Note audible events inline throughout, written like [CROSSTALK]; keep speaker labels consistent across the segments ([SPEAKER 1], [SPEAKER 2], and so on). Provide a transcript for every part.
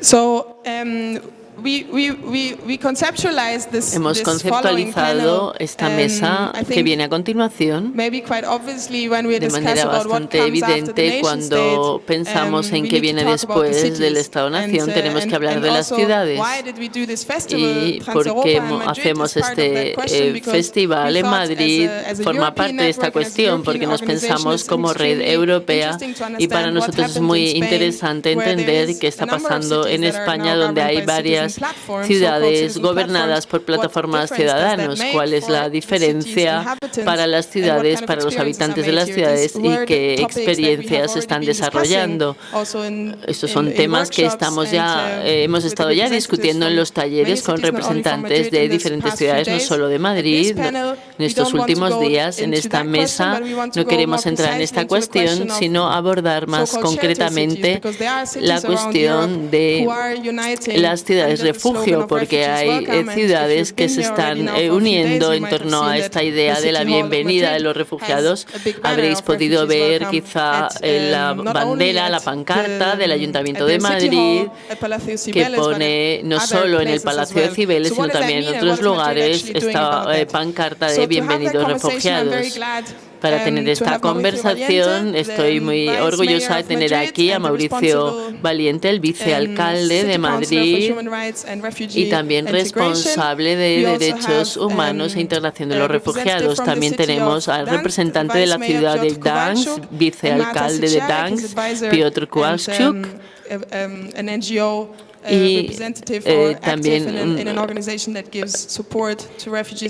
[SPEAKER 1] So um, we, we, we, this,
[SPEAKER 2] Hemos
[SPEAKER 1] this
[SPEAKER 2] conceptualizado
[SPEAKER 1] panel,
[SPEAKER 2] esta
[SPEAKER 1] um,
[SPEAKER 2] mesa que viene a continuación
[SPEAKER 1] maybe quite obviously when we
[SPEAKER 2] de manera bastante evidente cuando
[SPEAKER 1] state,
[SPEAKER 2] pensamos
[SPEAKER 1] um,
[SPEAKER 2] en qué viene después del. Estado-nación,
[SPEAKER 1] uh,
[SPEAKER 2] tenemos que hablar
[SPEAKER 1] and
[SPEAKER 2] de las ciudades. y por qué hacemos este eh, festival en
[SPEAKER 1] thought as a-
[SPEAKER 2] Madrid,
[SPEAKER 1] as a
[SPEAKER 2] forma parte de esta cuestión porque nos pensamos como red europea y para nosotros es muy interesante entender qué está pasando en España donde hay
[SPEAKER 1] citizen
[SPEAKER 2] varias ciudades gobernadas por plataformas ciudadanos. ¿Cuál es la diferencia para las ciudades, para los habitantes de las ciudades y qué experiencias están desarrollando? Estos son temas que estamos ya,
[SPEAKER 1] uh,
[SPEAKER 2] eh, hemos estado ya discutiendo en los talleres con representantes de diferentes ciudades, no solo de Madrid. En estos últimos días, en esta mesa, no queremos entrar en esta cuestión, sino abordar más concretamente la cuestión de las ciudades
[SPEAKER 1] slogan
[SPEAKER 2] refugio, porque hay ciudades que se están eh, uniendo en torno a esta idea de la bienvenida de los refugiados. Habréis podido ver quizá la
[SPEAKER 1] um, only
[SPEAKER 2] bandera, la pancarta del Ayuntamiento
[SPEAKER 1] at
[SPEAKER 2] de Madrid, que pone no solo en el Palacio de. Cibeles, sino también en otros lugares, esta eh, pancarta de bienvenidos refugiados. Para
[SPEAKER 1] um,
[SPEAKER 2] tener esta conversación estoy muy orgullosa de tener aquí a Mauricio Valiente, el vicealcalde de
[SPEAKER 1] Councilor for
[SPEAKER 2] Madrid y también responsable de derechos humanos
[SPEAKER 1] um,
[SPEAKER 2] e integración de los refugiados. También tenemos al representante de la ciudad de Gdansk, vicealcalde de Gdansk, Piotr Kowalczuk.
[SPEAKER 1] Uh,
[SPEAKER 2] Y,
[SPEAKER 1] representative
[SPEAKER 2] eh, también, mm,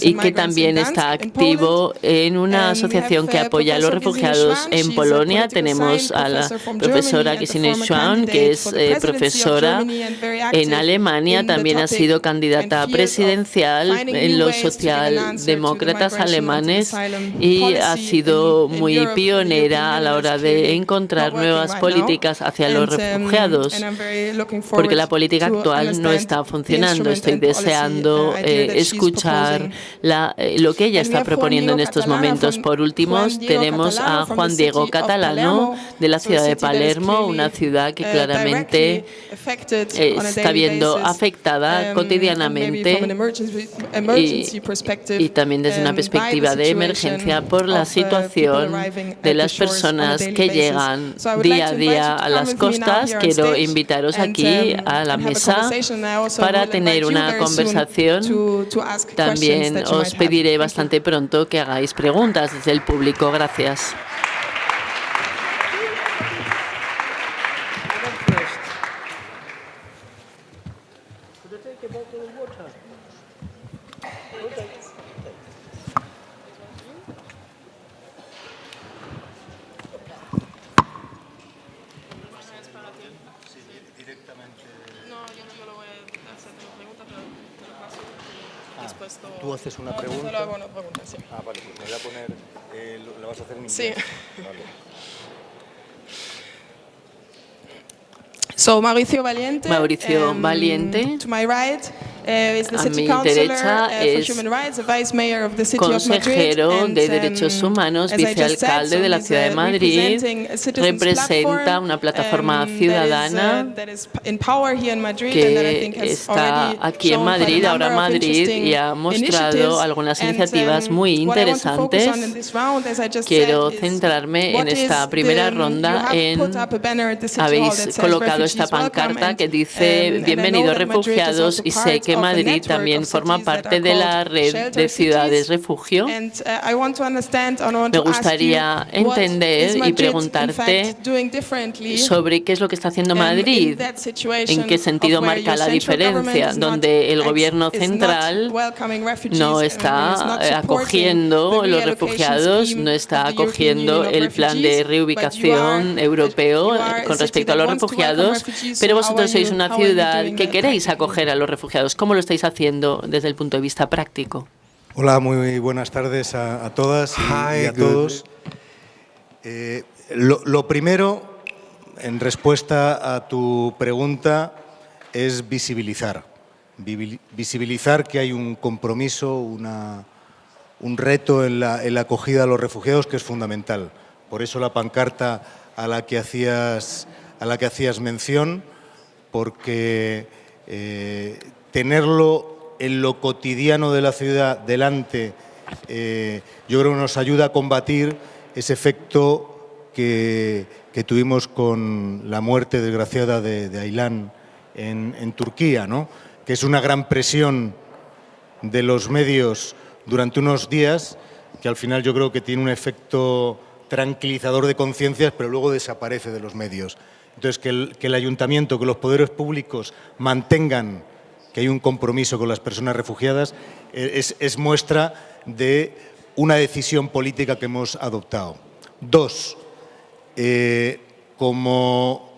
[SPEAKER 2] y que también está activo en una asociación que
[SPEAKER 1] uh,
[SPEAKER 2] apoya a los refugiados en Polonia. Tenemos a la profesora Gesine Schwan, que es eh, profesora en Alemania, también ha sido
[SPEAKER 1] and
[SPEAKER 2] candidata presidencial en los socialdemócratas alemanes y ha sido muy pionera a la hora de encontrar nuevas políticas hacia los
[SPEAKER 1] um,
[SPEAKER 2] refugiados. porque la política actual no está funcionando. Estoy deseando
[SPEAKER 1] uh,
[SPEAKER 2] eh, escuchar la- eh, lo que ella está proponiendo en estos momentos. Por último, tenemos a Juan Diego Catalano de la ciudad de Palermo, una ciudad que
[SPEAKER 1] uh,
[SPEAKER 2] claramente está viendo afectada
[SPEAKER 1] um,
[SPEAKER 2] cotidianamente
[SPEAKER 1] perspective,
[SPEAKER 2] y también desde una
[SPEAKER 1] um,
[SPEAKER 2] perspectiva de emergencia por la
[SPEAKER 1] uh,
[SPEAKER 2] situación de las personas que llegan día a día a las costas. Quiero invitaros aquí
[SPEAKER 1] um,
[SPEAKER 2] a la mesa para tener una conversación. También os pediré bastante pronto que hagáis preguntas desde el público. Gracias.
[SPEAKER 3] Haces una pregunta.
[SPEAKER 1] Solo hago una pregunta, sí.
[SPEAKER 3] Ah, vale, pues me voy a poner. eh, lo- ¿La vas a hacer en inglés?
[SPEAKER 1] Sí.
[SPEAKER 3] Vale.
[SPEAKER 1] So Mauricio Valiente.
[SPEAKER 2] Mauricio
[SPEAKER 1] um,
[SPEAKER 2] Valiente.
[SPEAKER 1] To my right
[SPEAKER 2] A
[SPEAKER 1] city
[SPEAKER 2] mi derecha
[SPEAKER 1] for
[SPEAKER 2] es consejero de Derechos
[SPEAKER 1] um,
[SPEAKER 2] Humanos, vicealcalde de la ciudad de
[SPEAKER 1] uh,
[SPEAKER 2] Madrid,
[SPEAKER 1] a
[SPEAKER 2] representa una plataforma
[SPEAKER 1] um,
[SPEAKER 2] ciudadana
[SPEAKER 1] uh, I
[SPEAKER 2] que está aquí en
[SPEAKER 1] a
[SPEAKER 2] Madrid, ahora Madrid, y ha mostrado algunas iniciativas
[SPEAKER 1] um,
[SPEAKER 2] muy interesantes. Quiero centrarme en esta primera ronda en
[SPEAKER 1] a
[SPEAKER 2] habéis colocado esta pancarta que dice bienvenidos refugiados y sé
[SPEAKER 1] part
[SPEAKER 2] que Madrid también forma parte de la red de ciudades refugio.
[SPEAKER 1] Uh,
[SPEAKER 2] Me gustaría entender y preguntarte sobre qué es lo que está haciendo Madrid, en qué sentido marca la diferencia, donde el gobierno central no está eh, acogiendo los refugiados, no está acogiendo el plan de reubicación europeo eh, con respecto a los refugiados, pero vosotros sois una ciudad que queréis acoger a los refugiados. ¿Cómo lo estáis haciendo desde el punto de vista práctico?
[SPEAKER 3] Hola, muy buenas tardes a, a todas y, y a todos. Eh, lo, lo primero, en respuesta a tu pregunta, es visibilizar. Visibilizar que hay un compromiso, una, un reto en la, en la acogida a los refugiados que es fundamental. Por eso la pancarta a la que hacías, a la que hacías mención, porque eh, tenerlo en lo cotidiano de la ciudad delante, eh, yo creo que nos ayuda a combatir ese efecto que, tuvimos con la muerte desgraciada de, de Ailán en, Turquía, ¿no? que es una gran presión de los medios durante unos días que al final yo creo que tiene un efecto tranquilizador de conciencias, pero luego desaparece de los medios. Entonces, que el, ayuntamiento, que los poderes públicos mantengan que hay un compromiso con las personas refugiadas, eh, es, es muestra de una decisión política que hemos adoptado. Dos, eh, como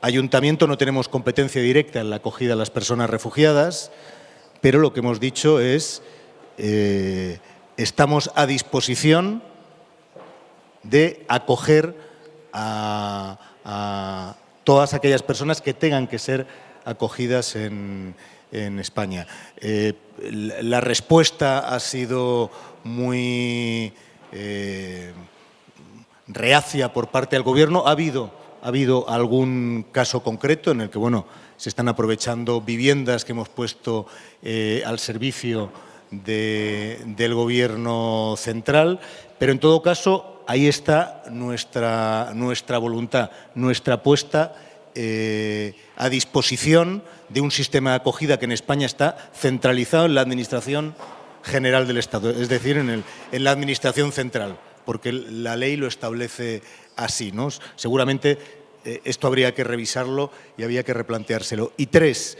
[SPEAKER 3] ayuntamiento no tenemos competencia directa en la acogida de las personas refugiadas, pero lo que hemos dicho es eh, estamos a disposición de acoger a, a, todas aquellas personas que tengan que ser acogidas en, en España. Eh, la respuesta ha sido muy eh, reacia por parte del Gobierno. Ha habido, ha habido algún caso concreto en el que bueno, se están aprovechando viviendas que hemos puesto eh, al servicio de, del Gobierno central, pero en todo caso ahí está nuestra, nuestra voluntad, nuestra apuesta eh, a disposición de un sistema de acogida que en España está centralizado en la Administración General del Estado, es decir, en, el, en la Administración Central, porque la ley lo establece así. ¿no? Seguramente eh, esto habría que revisarlo y había que replanteárselo. Y tres,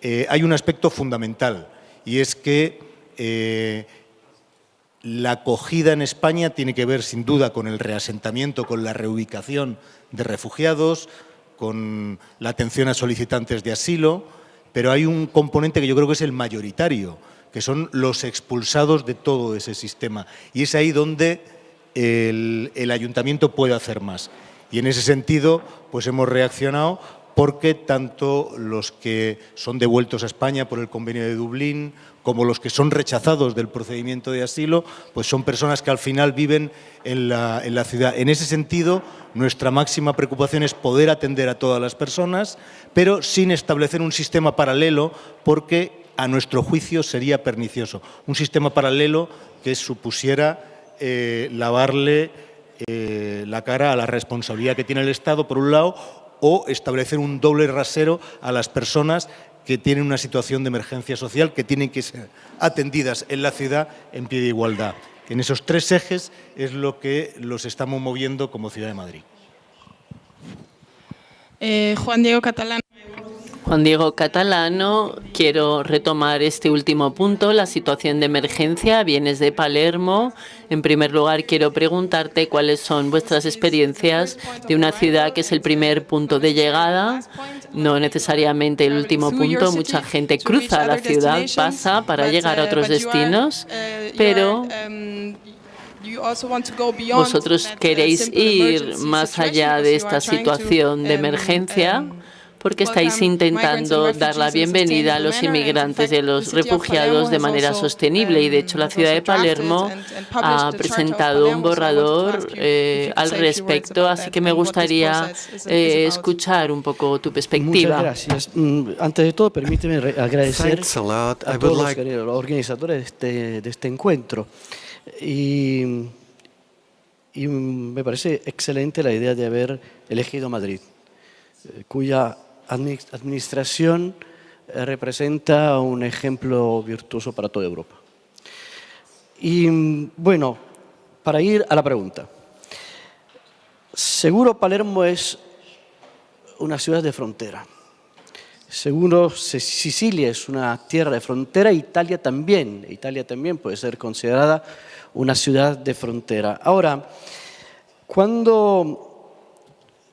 [SPEAKER 3] eh, hay un aspecto fundamental y es que eh, la acogida en España tiene que ver sin duda con el reasentamiento, con la reubicación de refugiados, con la atención a solicitantes de asilo, pero hay un componente que yo creo que es el mayoritario, que son los expulsados de todo ese sistema. Y es ahí donde el, ayuntamiento puede hacer más. Y en ese sentido, pues hemos reaccionado porque tanto los que son devueltos a España por el convenio de Dublín como los que son rechazados del procedimiento de asilo, pues son personas que al final viven en la, ciudad. En ese sentido, nuestra máxima preocupación es poder atender a todas las personas, pero sin establecer un sistema paralelo, porque a nuestro juicio sería pernicioso. Un sistema paralelo que supusiera eh, lavarle eh, la cara a la responsabilidad que tiene el Estado, por un lado, o establecer un doble rasero a las personas que tienen una situación de emergencia social, que tienen que ser atendidas en la ciudad en pie de igualdad. En esos tres ejes es lo que los estamos moviendo como Ciudad de Madrid.
[SPEAKER 1] Eh, Juan Diego Catalán.
[SPEAKER 2] Juan Diego Catalano, quiero retomar este último punto, la situación de emergencia. Vienes de Palermo. En primer lugar, quiero preguntarte cuáles son vuestras experiencias de una ciudad que es el primer punto de llegada, no necesariamente el último punto. Mucha gente cruza la ciudad, pasa para llegar a otros destinos, pero vosotros queréis ir más allá de esta situación de emergencia porque estáis intentando dar la bienvenida a los inmigrantes y a los refugiados de manera sostenible. Y de hecho la ciudad de Palermo ha presentado un borrador eh, al respecto, así que me gustaría eh, escuchar un poco tu perspectiva.
[SPEAKER 4] Muchas gracias. Mm, antes de todo, permíteme agradecer a, a todos like... los organizadores de este, de este encuentro. Y, y me parece excelente la idea de haber elegido Madrid, eh, cuya administración eh, representa un ejemplo virtuoso para toda Europa. Y bueno, para ir a la pregunta. Seguro Palermo es una ciudad de frontera. Seguro Sicilia es una tierra de frontera, Italia también. Italia también puede ser considerada una ciudad de frontera. Ahora, cuando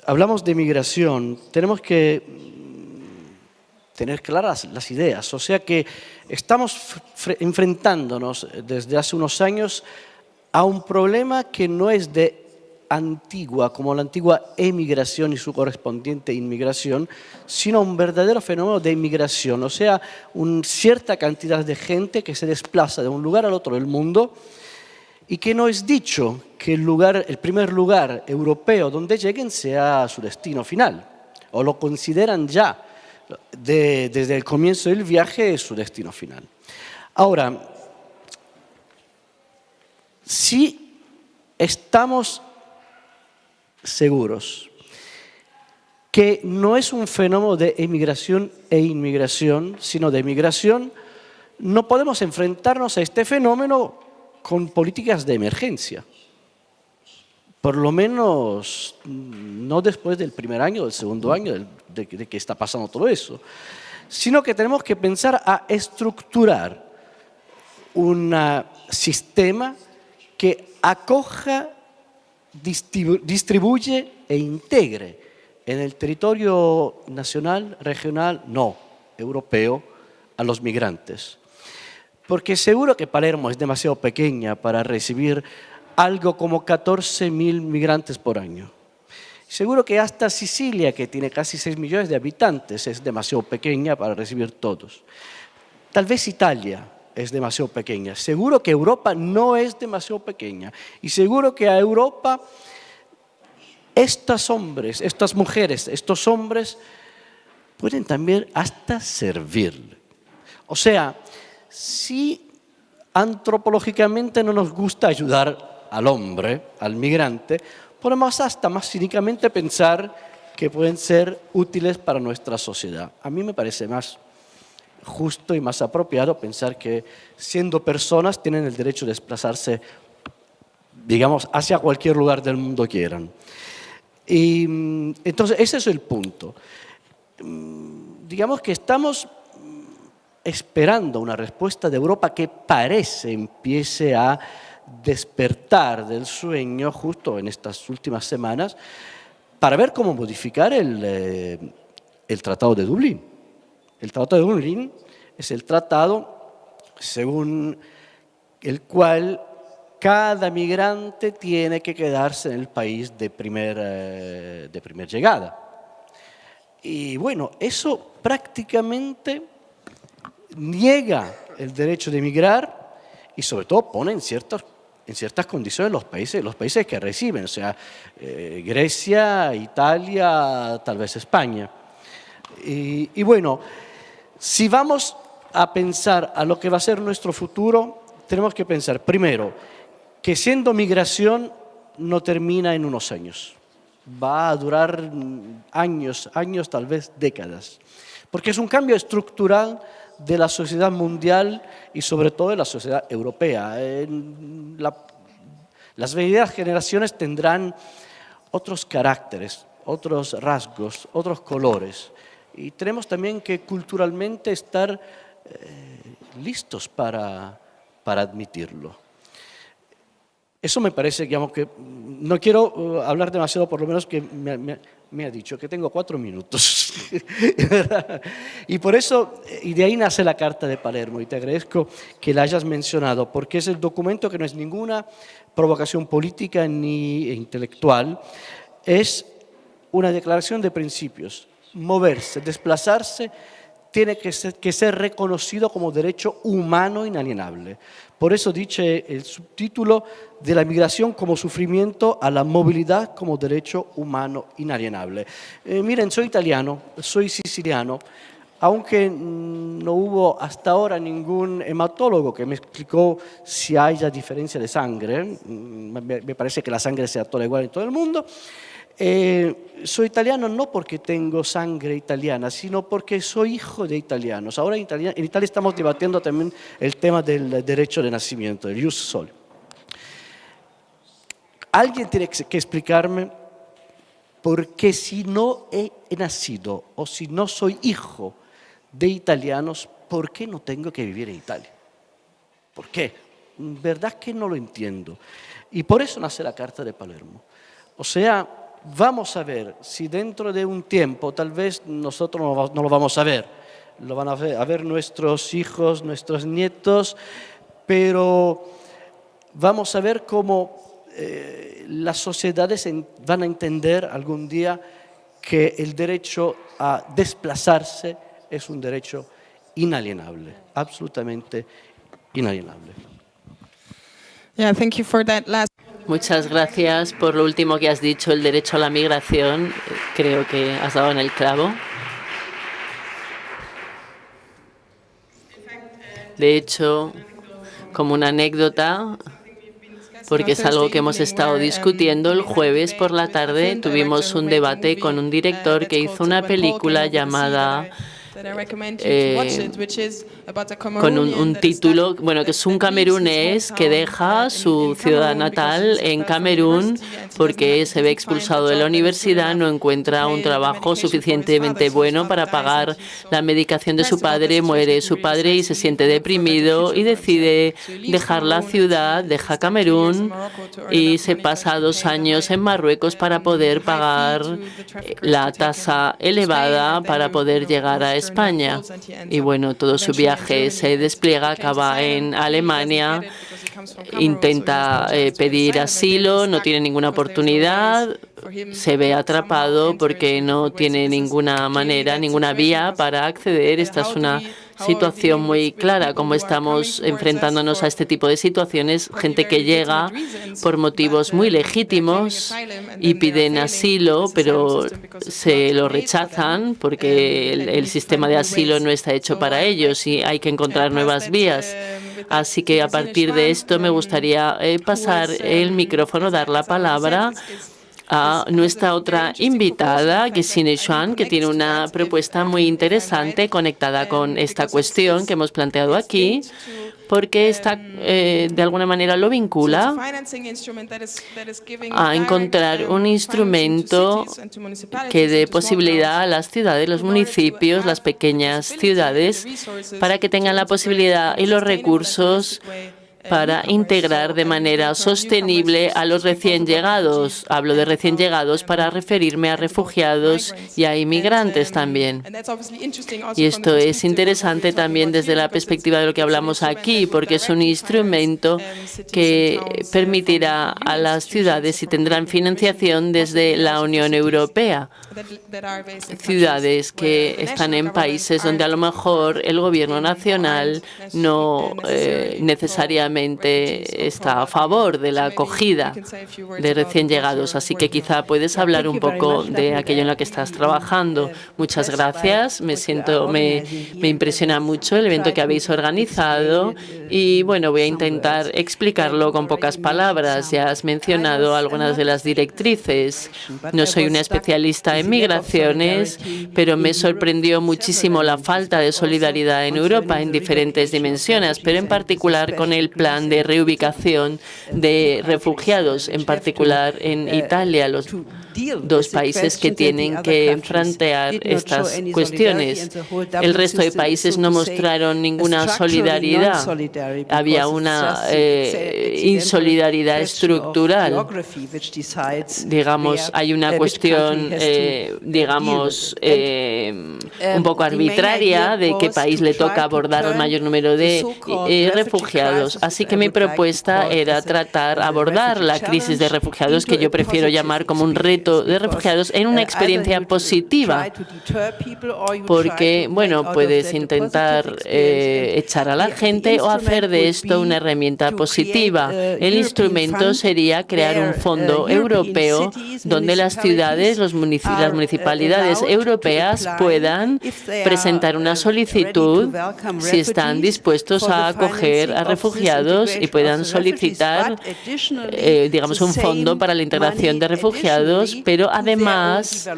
[SPEAKER 4] hablamos de migración, tenemos que mm, tener claras las ideas. O sea que estamos enfrentándonos desde hace unos años a un problema que no es de antigua, como la antigua emigración y su correspondiente inmigración, sino un verdadero fenómeno de inmigración, o sea, una cierta cantidad de gente que se desplaza de un lugar al otro del mundo y que no es dicho que el, primer lugar europeo donde lleguen sea su destino final, o lo consideran ya de- desde el comienzo del viaje su destino final. Ahora, si estamos seguros que no es un fenómeno de emigración e inmigración, sino de migración, no podemos enfrentarnos a este fenómeno con políticas de emergencia. Por lo menos mm, no después del primer año, del segundo año de, que está pasando todo eso, sino que tenemos que pensar a estructurar un sistema que acoja, distribu- distribuye e integre en el territorio nacional, regional, no, europeo, a los migrantes. Porque seguro que Palermo es demasiado pequeña para recibir algo como 14.000 migrantes por año. Seguro que hasta Sicilia, que tiene casi 6 millones de habitantes, es demasiado pequeña para recibir todos. Tal vez Italia es demasiado pequeña. Seguro que Europa no es demasiado pequeña. Y seguro que a Europa estos hombres, estas mujeres, estos hombres pueden también hasta servir. O sea, si antropológicamente no nos gusta ayudar al hombre, al migrante, podemos hasta más cínicamente pensar que pueden ser útiles para nuestra sociedad. A mí me parece más justo y más apropiado pensar que siendo personas tienen el derecho de desplazarse, digamos, hacia cualquier lugar del mundo quieran. Y mm, entonces ese es el punto. Mm, Digamos que estamos esperando una respuesta de Europa que parece empiece a despertar del sueño justo en estas últimas semanas para ver cómo modificar el, eh, el Tratado de Dublín. El Tratado de Dublín es el tratado según el cual cada migrante tiene que quedarse en el país de primer, eh, de primer llegada. Y bueno, eso prácticamente niega el derecho de emigrar y sobre todo pone en ciertas, en ciertas condiciones los países, los países que reciben, o sea, eh, Grecia, Italia, tal vez España. Y, y bueno, si vamos a pensar a lo que va a ser nuestro futuro, tenemos que pensar primero que siendo migración no termina en unos años. Va a durar años, años, tal vez décadas. Porque es un cambio estructural de la sociedad mundial y sobre todo de la sociedad europea. En la- las venideras generaciones tendrán otros caracteres, otros rasgos, otros colores. Y tenemos también que culturalmente estar eh, listos para, para admitirlo. Eso me parece, digamos, que no quiero uh, hablar demasiado, por lo menos que me, me- me ha dicho que tengo cuatro minutos. [LAUGHS] y por eso, eh, y de ahí nace la Carta de Palermo, y te agradezco que la hayas mencionado, porque es el documento que no es ninguna provocación política ni intelectual, es una declaración de principios. Moverse, desplazarse, tiene que ser, que ser reconocido como derecho humano inalienable. Por eso dice el subtítulo de la migración como sufrimiento a la movilidad como derecho humano inalienable. Eh, miren, soy italiano, soy siciliano, aunque no hubo hasta ahora ningún hematólogo que me explicó si haya diferencia de sangre, mm, me, parece que la sangre se actúa igual en todo el mundo, eh, soy italiano no porque tengo sangre italiana, sino porque soy hijo de italianos. Ahora en Italia, en Italia estamos debatiendo también el tema del derecho de nacimiento, el jus soli. Alguien tiene que explicarme por qué si no he nacido o si no soy hijo de italianos, ¿por qué no tengo que vivir en Italia? ¿Por qué? Verdad que no lo entiendo. Y por eso nace la Carta de Palermo. O sea, vamos a ver si dentro de un tiempo, tal vez nosotros no, lo vamos a ver, lo van a ver, nuestros hijos, nuestros nietos, pero vamos a ver cómo eh, las sociedades van a entender algún día que el derecho a desplazarse es un derecho inalienable, absolutamente inalienable.
[SPEAKER 1] Yeah, thank you for that last.
[SPEAKER 2] Muchas gracias por lo último que has dicho, el derecho a la migración. Creo que has dado en el clavo. De hecho, como una anécdota, porque es algo que hemos estado discutiendo el jueves por la tarde, tuvimos un debate con un director que hizo una película llamada eh, con un, un, título, bueno, que es un camerunés que deja su ciudad natal en Camerún porque se ve expulsado de la universidad, no encuentra un trabajo suficientemente bueno para pagar la medicación de su padre, muere su padre y se siente deprimido y decide dejar la ciudad, deja Camerún y se pasa dos años en Marruecos para poder pagar la tasa elevada para poder llegar a España. Y bueno, todo su viaje se despliega, acaba en Alemania, intenta eh, pedir asilo, no tiene ninguna oportunidad, se ve atrapado porque no tiene ninguna manera, ninguna vía para acceder. Esta es una situación muy clara, como estamos enfrentándonos a este tipo de situaciones, gente que llega por motivos muy legítimos y piden asilo, pero se lo rechazan porque el, el sistema de asilo no está hecho para ellos y hay que encontrar nuevas vías. Así que a partir de esto me gustaría eh, pasar el micrófono, dar la palabra a nuestra otra invitada, Gesine Xuan, que tiene una propuesta muy interesante conectada con esta cuestión que hemos planteado aquí, porque está, eh, de alguna manera lo vincula a encontrar un instrumento que dé posibilidad a las ciudades, los municipios, las pequeñas ciudades, para que tengan la posibilidad y los recursos para integrar de manera sostenible a los recién llegados. Hablo de recién llegados para referirme a refugiados y a inmigrantes también. Y esto es interesante también desde la perspectiva de lo que hablamos aquí, porque es un instrumento que permitirá a las ciudades y tendrán financiación desde la Unión Europea. Ciudades que están en países donde a lo mejor el gobierno nacional no eh, necesariamente está a favor de la acogida de recién llegados, así que quizá puedes hablar un poco de aquello en lo que estás trabajando. Muchas gracias, me siento, me, me impresiona mucho el evento que habéis organizado y bueno, voy a intentar explicarlo con pocas palabras. Ya has mencionado algunas de las directrices. No soy una especialista en migraciones, pero me sorprendió muchísimo la falta de solidaridad en Europa en diferentes dimensiones, pero en particular con el plan de reubicación de refugiados, en particular en Italia, los dos países que tienen que enfrentar estas cuestiones. El resto de países no mostraron ninguna solidaridad. Había una eh, insolidaridad estructural. Digamos, hay una cuestión, eh, digamos, eh, un poco arbitraria de qué país le toca abordar el mayor número de refugiados. Así que mi propuesta era tratar, abordar la crisis de refugiados, que yo prefiero llamar como un reto de refugiados en una experiencia positiva, porque, bueno, puedes intentar eh, echar a la gente o hacer de esto una herramienta positiva. El instrumento sería crear un fondo europeo donde las ciudades, los las municipalidades europeas puedan presentar una solicitud si están dispuestos a acoger a refugiados y puedan solicitar, eh, digamos, un fondo para la integración de refugiados pero además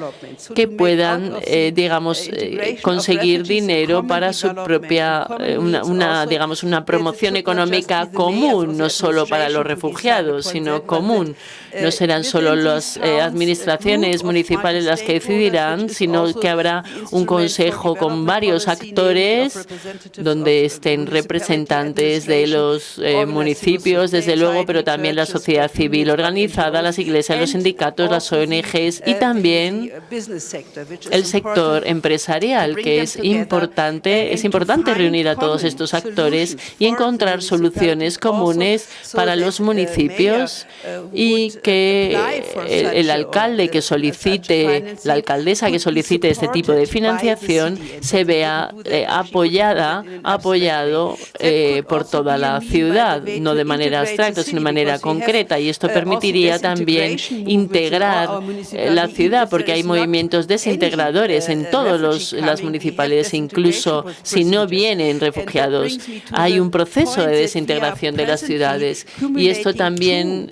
[SPEAKER 2] que puedan, eh, digamos, eh, conseguir dinero para su propia, eh, una, digamos, una promoción económica común, no solo para los refugiados, sino común. No serán solo las administraciones municipales las que decidirán, sino que habrá un consejo con varios actores donde estén representantes de los municipios, desde luego, pero también la sociedad civil organizada, las iglesias, los sindicatos, las ONG, y también el sector empresarial, que es importante, es importante reunir a todos estos actores y encontrar soluciones comunes para los municipios y que el, alcalde que solicite, la alcaldesa que solicite este tipo de financiación se vea eh, apoyada, apoyado eh, por toda la ciudad, no de manera abstracta, sino de manera concreta. Y esto permitiría también integrar eh, la ciudad, porque hay movimientos desintegradores en todas las municipalidades, incluso si no vienen refugiados. Hay un proceso de desintegración de las ciudades. Y esto también,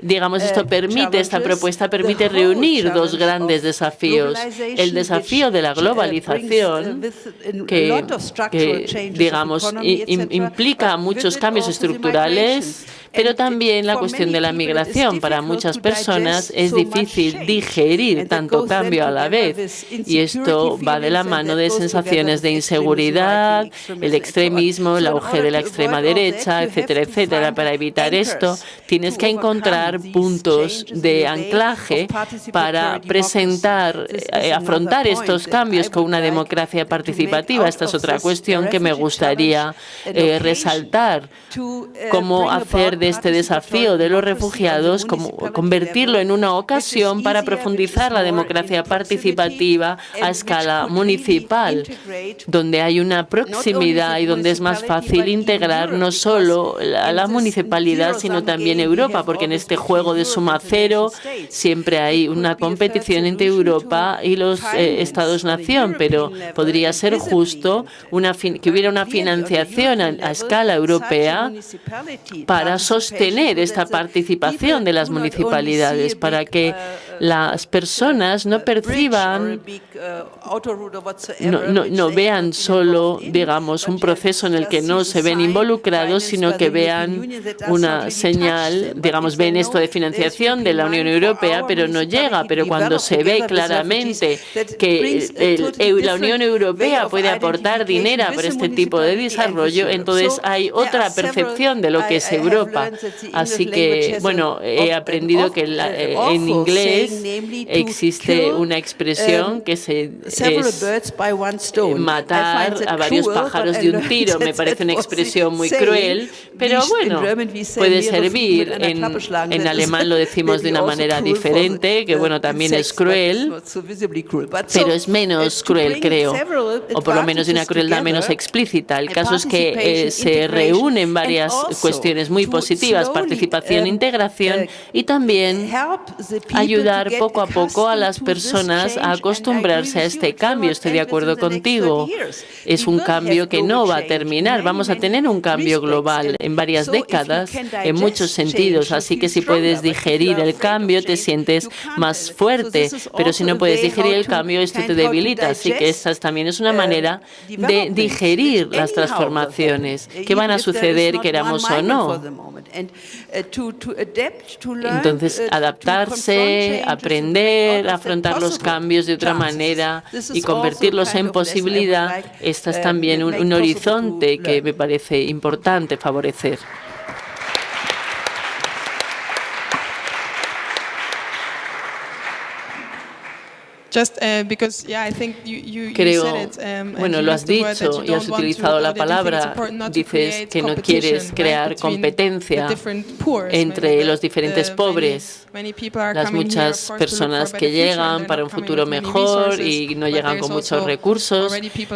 [SPEAKER 2] digamos, esto permite, esta propuesta permite reunir dos grandes desafíos. El desafío de la globalización, que, digamos, implica muchos cambios estructurales pero también la cuestión de la migración. Para muchas personas es difícil digerir tanto cambio a la vez y esto va de la mano de sensaciones de inseguridad, el extremismo, el auge de la extrema derecha, etcétera, etcétera. Para evitar esto, tienes que encontrar puntos de anclaje para presentar, eh, afrontar estos cambios con una democracia participativa. Esta es otra cuestión que me gustaría eh, resaltar. Cómo hacer de este desafío de los refugiados, convertirlo en una ocasión para profundizar la democracia participativa a escala municipal, donde hay una proximidad y donde es más fácil integrar no solo a la municipalidad, sino también Europa, porque en este juego de suma cero siempre hay una competición entre Europa y los eh, Estados-nación, pero podría ser justo que hubiera una financiación a escala europea para sostener esta participación de las municipalidades para que las personas no perciban, no, no, vean solo, digamos, un proceso en el que no se ven involucrados, sino que vean una señal, digamos, ven esto de financiación de la Unión Europea, pero no llega. Pero cuando se ve claramente que la Unión Europea puede aportar dinero para este tipo de desarrollo, entonces hay otra percepción de lo que es Europa. Así que, bueno, he aprendido que eh, en inglés existe una expresión um, que se es matar a varios pájaros de un tiro. [LAUGHS] Me parece una expresión muy cruel, pero bueno, puede servir. En, en alemán lo decimos [LAUGHS] de una manera diferente, que bueno, también es cruel, pero es menos cruel, creo, o por lo menos de una crueldad menos explícita. El caso es que eh, se reúnen varias cuestiones muy positivas, participación,
[SPEAKER 5] um,
[SPEAKER 2] integración
[SPEAKER 5] uh,
[SPEAKER 2] y también ayudar poco a poco a las personas a acostumbrarse a este cambio. Estoy de acuerdo contigo. Es un cambio que no va a terminar. Vamos a tener un cambio global en varias décadas, en muchos sentidos. Así que si puedes digerir el cambio, te sientes más fuerte. Pero si no puedes digerir el cambio, esto te debilita. Así que esa también es una manera de digerir las transformaciones que van a suceder, queramos o no. Entonces, adaptarse, aprender, afrontar los cambios de otra manera y convertirlos en posibilidad, este es también un, un horizonte que me parece importante favorecer.
[SPEAKER 1] Creo,
[SPEAKER 2] bueno, lo has dicho y has utilizado la palabra, dices que no quieres crear competencia entre los diferentes pobres, las muchas personas que llegan para un futuro mejor y no llegan con muchos recursos,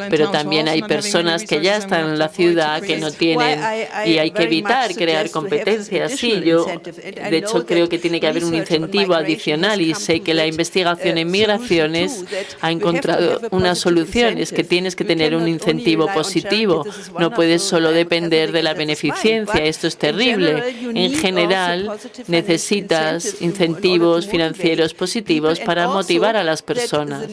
[SPEAKER 2] pero también hay personas que ya están en la ciudad que no tienen y hay que evitar crear competencia. Sí, yo de hecho creo que tiene que haber un incentivo adicional y sé que la investigación en migración ha encontrado una solución, es que tienes que tener un incentivo positivo. No puedes solo depender de la beneficencia, esto es terrible. En general, necesitas incentivos financieros positivos para motivar a las personas.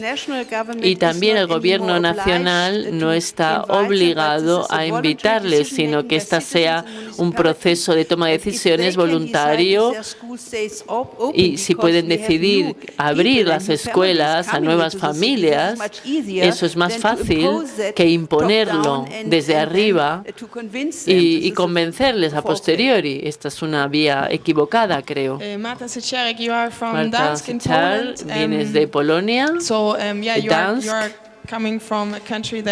[SPEAKER 2] Y también el Gobierno nacional no está obligado a invitarles, sino que esta sea un proceso de toma de decisiones voluntario y si pueden decidir abrir las escuelas a nuevas familias, eso es más fácil que imponerlo desde arriba y, y convencerles a posteriori. Esta es una vía equivocada, creo.
[SPEAKER 1] Eh, Marta
[SPEAKER 2] Sechar, vienes de Polonia,
[SPEAKER 1] so, yeah,
[SPEAKER 2] de Dansk.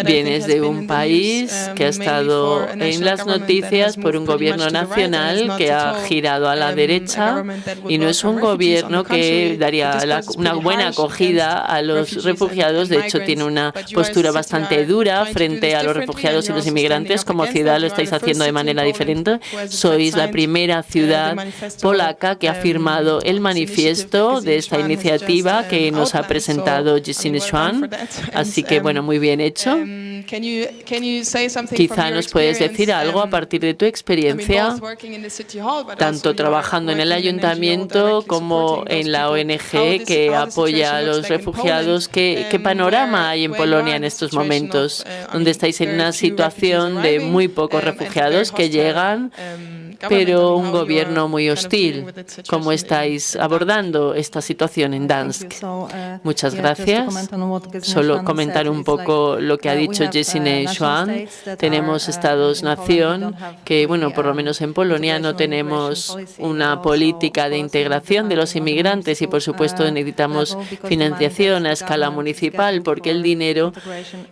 [SPEAKER 2] Vienes de un país que ha estado en las noticias por un gobierno nacional que ha girado a la derecha y no es un gobierno que daría una buena acogida a los refugiados. De hecho, tiene una postura bastante dura frente a los refugiados y los inmigrantes. Como ciudad lo estáis haciendo de manera diferente. Sois la primera ciudad polaca que ha firmado el manifiesto de esta iniciativa que nos ha presentado Jesine Schwan. Así que, bueno, muy bien hecho.
[SPEAKER 1] Um,
[SPEAKER 2] Quizá nos puedes decir algo a
[SPEAKER 1] um,
[SPEAKER 2] partir de tu experiencia, tanto trabajando en el ayuntamiento como en la ONG que apoya a los refugiados. ¿Qué, qué panorama hay en Polonia en estos momentos,
[SPEAKER 1] uh,
[SPEAKER 2] donde estáis en una situación de muy pocos refugiados que llegan? pero un gobierno muy hostil. ¿Cómo estáis abordando esta situación en Dansk?
[SPEAKER 5] Uh,
[SPEAKER 2] Muchas gracias. Solo comentar un poco lo que ha
[SPEAKER 5] Uh,
[SPEAKER 2] dicho Jesine Schwan. Tenemos estados-nación que, bueno, por lo menos en Polonia no tenemos una política de integración de los inmigrantes y, por supuesto, necesitamos financiación a escala municipal porque el dinero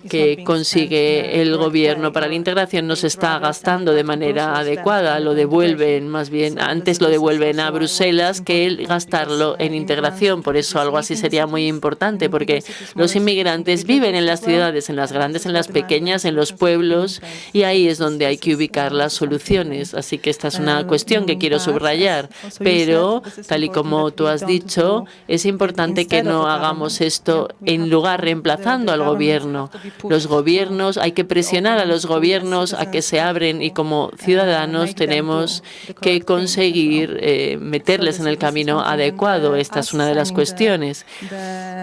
[SPEAKER 2] que consigue el gobierno para la integración no se está gastando de manera adecuada. Lo devuelven, más bien, antes lo devuelven a Bruselas que el gastarlo en integración. Por eso algo así sería muy importante, porque los inmigrantes viven en las ciudades, en las grandes, en las pequeñas, en los pueblos, y ahí es donde hay que ubicar las soluciones. Así que esta es una cuestión que quiero subrayar. Pero, tal y como tú has dicho, es importante que no hagamos esto en lugar reemplazando al gobierno. Los gobiernos, hay que presionar a los gobiernos a que se abren y como ciudadanos tenemos que conseguir eh, meterles en el camino adecuado. Esta es una de las cuestiones.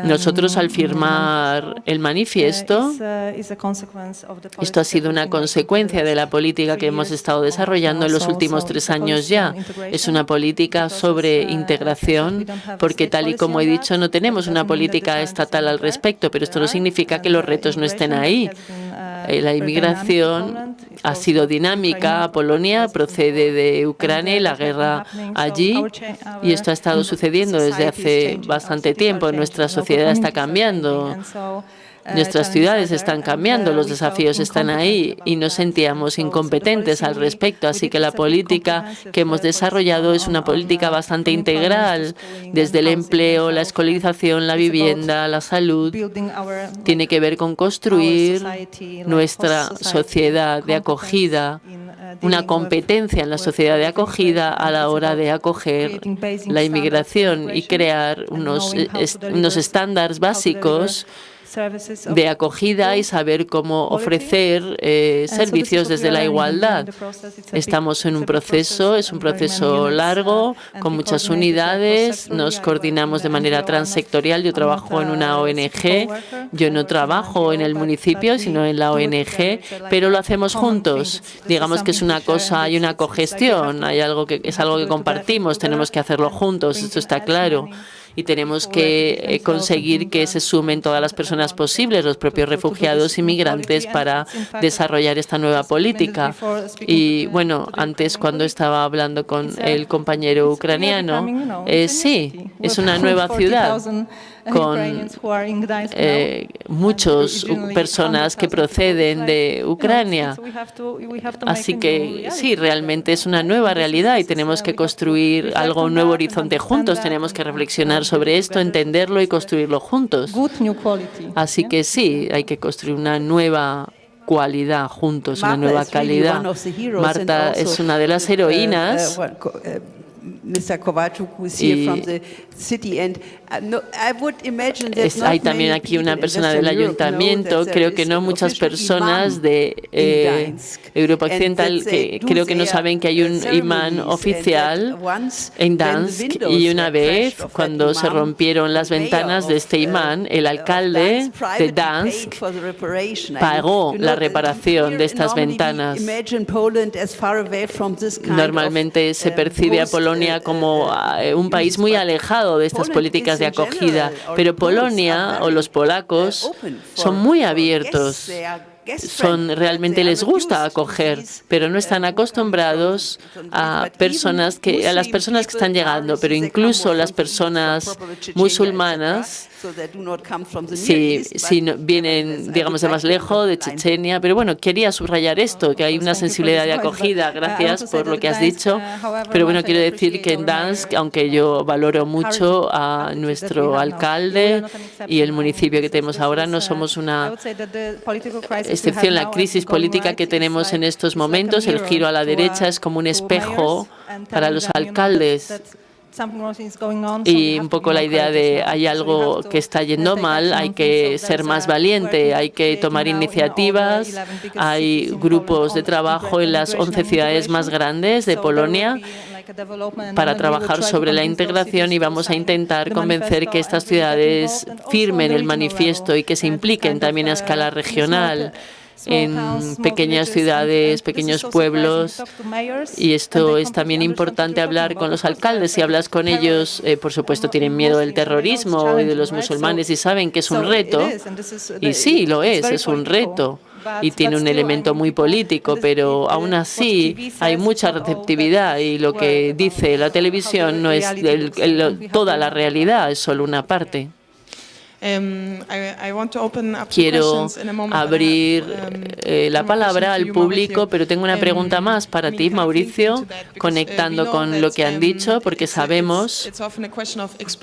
[SPEAKER 2] Nosotros al firmar el manifiesto, esto ha sido una consecuencia de la política que hemos estado desarrollando en los últimos tres años ya. Es una política sobre integración, porque tal y como he dicho, no tenemos una política estatal al respecto, pero esto no significa que los retos no estén ahí. Eh, La inmigración ha sido dinámica. Polonia procede de Ucrania y la guerra allí, y esto ha estado sucediendo desde hace bastante tiempo. Nuestra sociedad está cambiando. Nuestras ciudades están cambiando, los desafíos están ahí y nos sentíamos incompetentes al respecto. Así que la política que hemos desarrollado es una política bastante integral, desde el empleo, la escolarización, la vivienda, la salud. Tiene que ver con construir nuestra sociedad de acogida, una competencia en la sociedad de acogida a la hora de acoger la inmigración y crear unos, unos estándares básicos de acogida y saber cómo ofrecer eh, servicios desde la igualdad. Estamos en un proceso, es un proceso largo, con muchas unidades, nos coordinamos de manera transsectorial. Yo trabajo en una ONG, yo no trabajo en el municipio, sino en la ONG, pero lo hacemos juntos. Digamos que es una cosa, hay una cogestión, hay algo que es algo que compartimos, tenemos que hacerlo juntos, esto está claro y tenemos que eh, conseguir que se sumen todas las personas posibles, los propios refugiados y migrantes, para desarrollar esta nueva política. Y bueno, antes cuando estaba hablando con el compañero ucraniano, eh, sí, es una nueva ciudad [LAUGHS] con eh, muchas personas que proceden de Ucrania. Así que sí, realmente es una nueva realidad y tenemos que construir algo, un nuevo horizonte juntos. Tenemos que reflexionar sobre esto, entenderlo y construirlo juntos. Así que sí, hay que construir una nueva cualidad juntos, una nueva calidad. Marta es una de las heroínas hay también aquí una persona del ayuntamiento. Creo que no muchas personas de eh, Europa Occidental que creo que no saben que hay un imán oficial en Dansk y una vez cuando se rompieron las ventanas de este imán, el alcalde de Dansk pagó la reparación de estas ventanas. Normalmente se percibe a Polonia Polonia como eh, un país muy alejado de estas políticas de acogida, pero Polonia o los polacos son muy abiertos son realmente les gusta acoger, pero no están acostumbrados a personas que a las personas que están llegando, pero incluso las personas musulmanas si, si vienen, digamos, de más lejos, de Chechenia. Pero bueno, quería subrayar esto, que hay una sensibilidad de acogida. Gracias por lo que has dicho. Pero bueno, quiero decir que en Dansk, aunque yo valoro mucho a nuestro alcalde y el municipio que tenemos ahora, no somos una excepción. La crisis política que tenemos en estos momentos, el giro a la derecha, es como un espejo para los alcaldes y un poco la idea de hay algo que está yendo mal, hay que ser más valiente, hay que tomar iniciativas. Hay grupos de trabajo en las 11 ciudades más grandes de Polonia para trabajar sobre la integración y vamos a intentar convencer que estas ciudades firmen el manifiesto y que se impliquen también a escala regional en pequeñas ciudades, pequeños pueblos. Y esto es también importante hablar con los alcaldes. Si hablas con ellos, eh, por supuesto, tienen miedo del terrorismo y de los musulmanes y saben que es un reto. Y sí, lo es, es un reto y tiene un elemento muy político, pero aún así hay mucha receptividad y lo que dice la televisión no es toda la realidad, es solo una parte.
[SPEAKER 1] Um,
[SPEAKER 2] Quiero abrir um, eh, la palabra al público, pero tengo una pregunta um, más para ti, Mauricio, uh, conectando con lo que han dicho, porque sabemos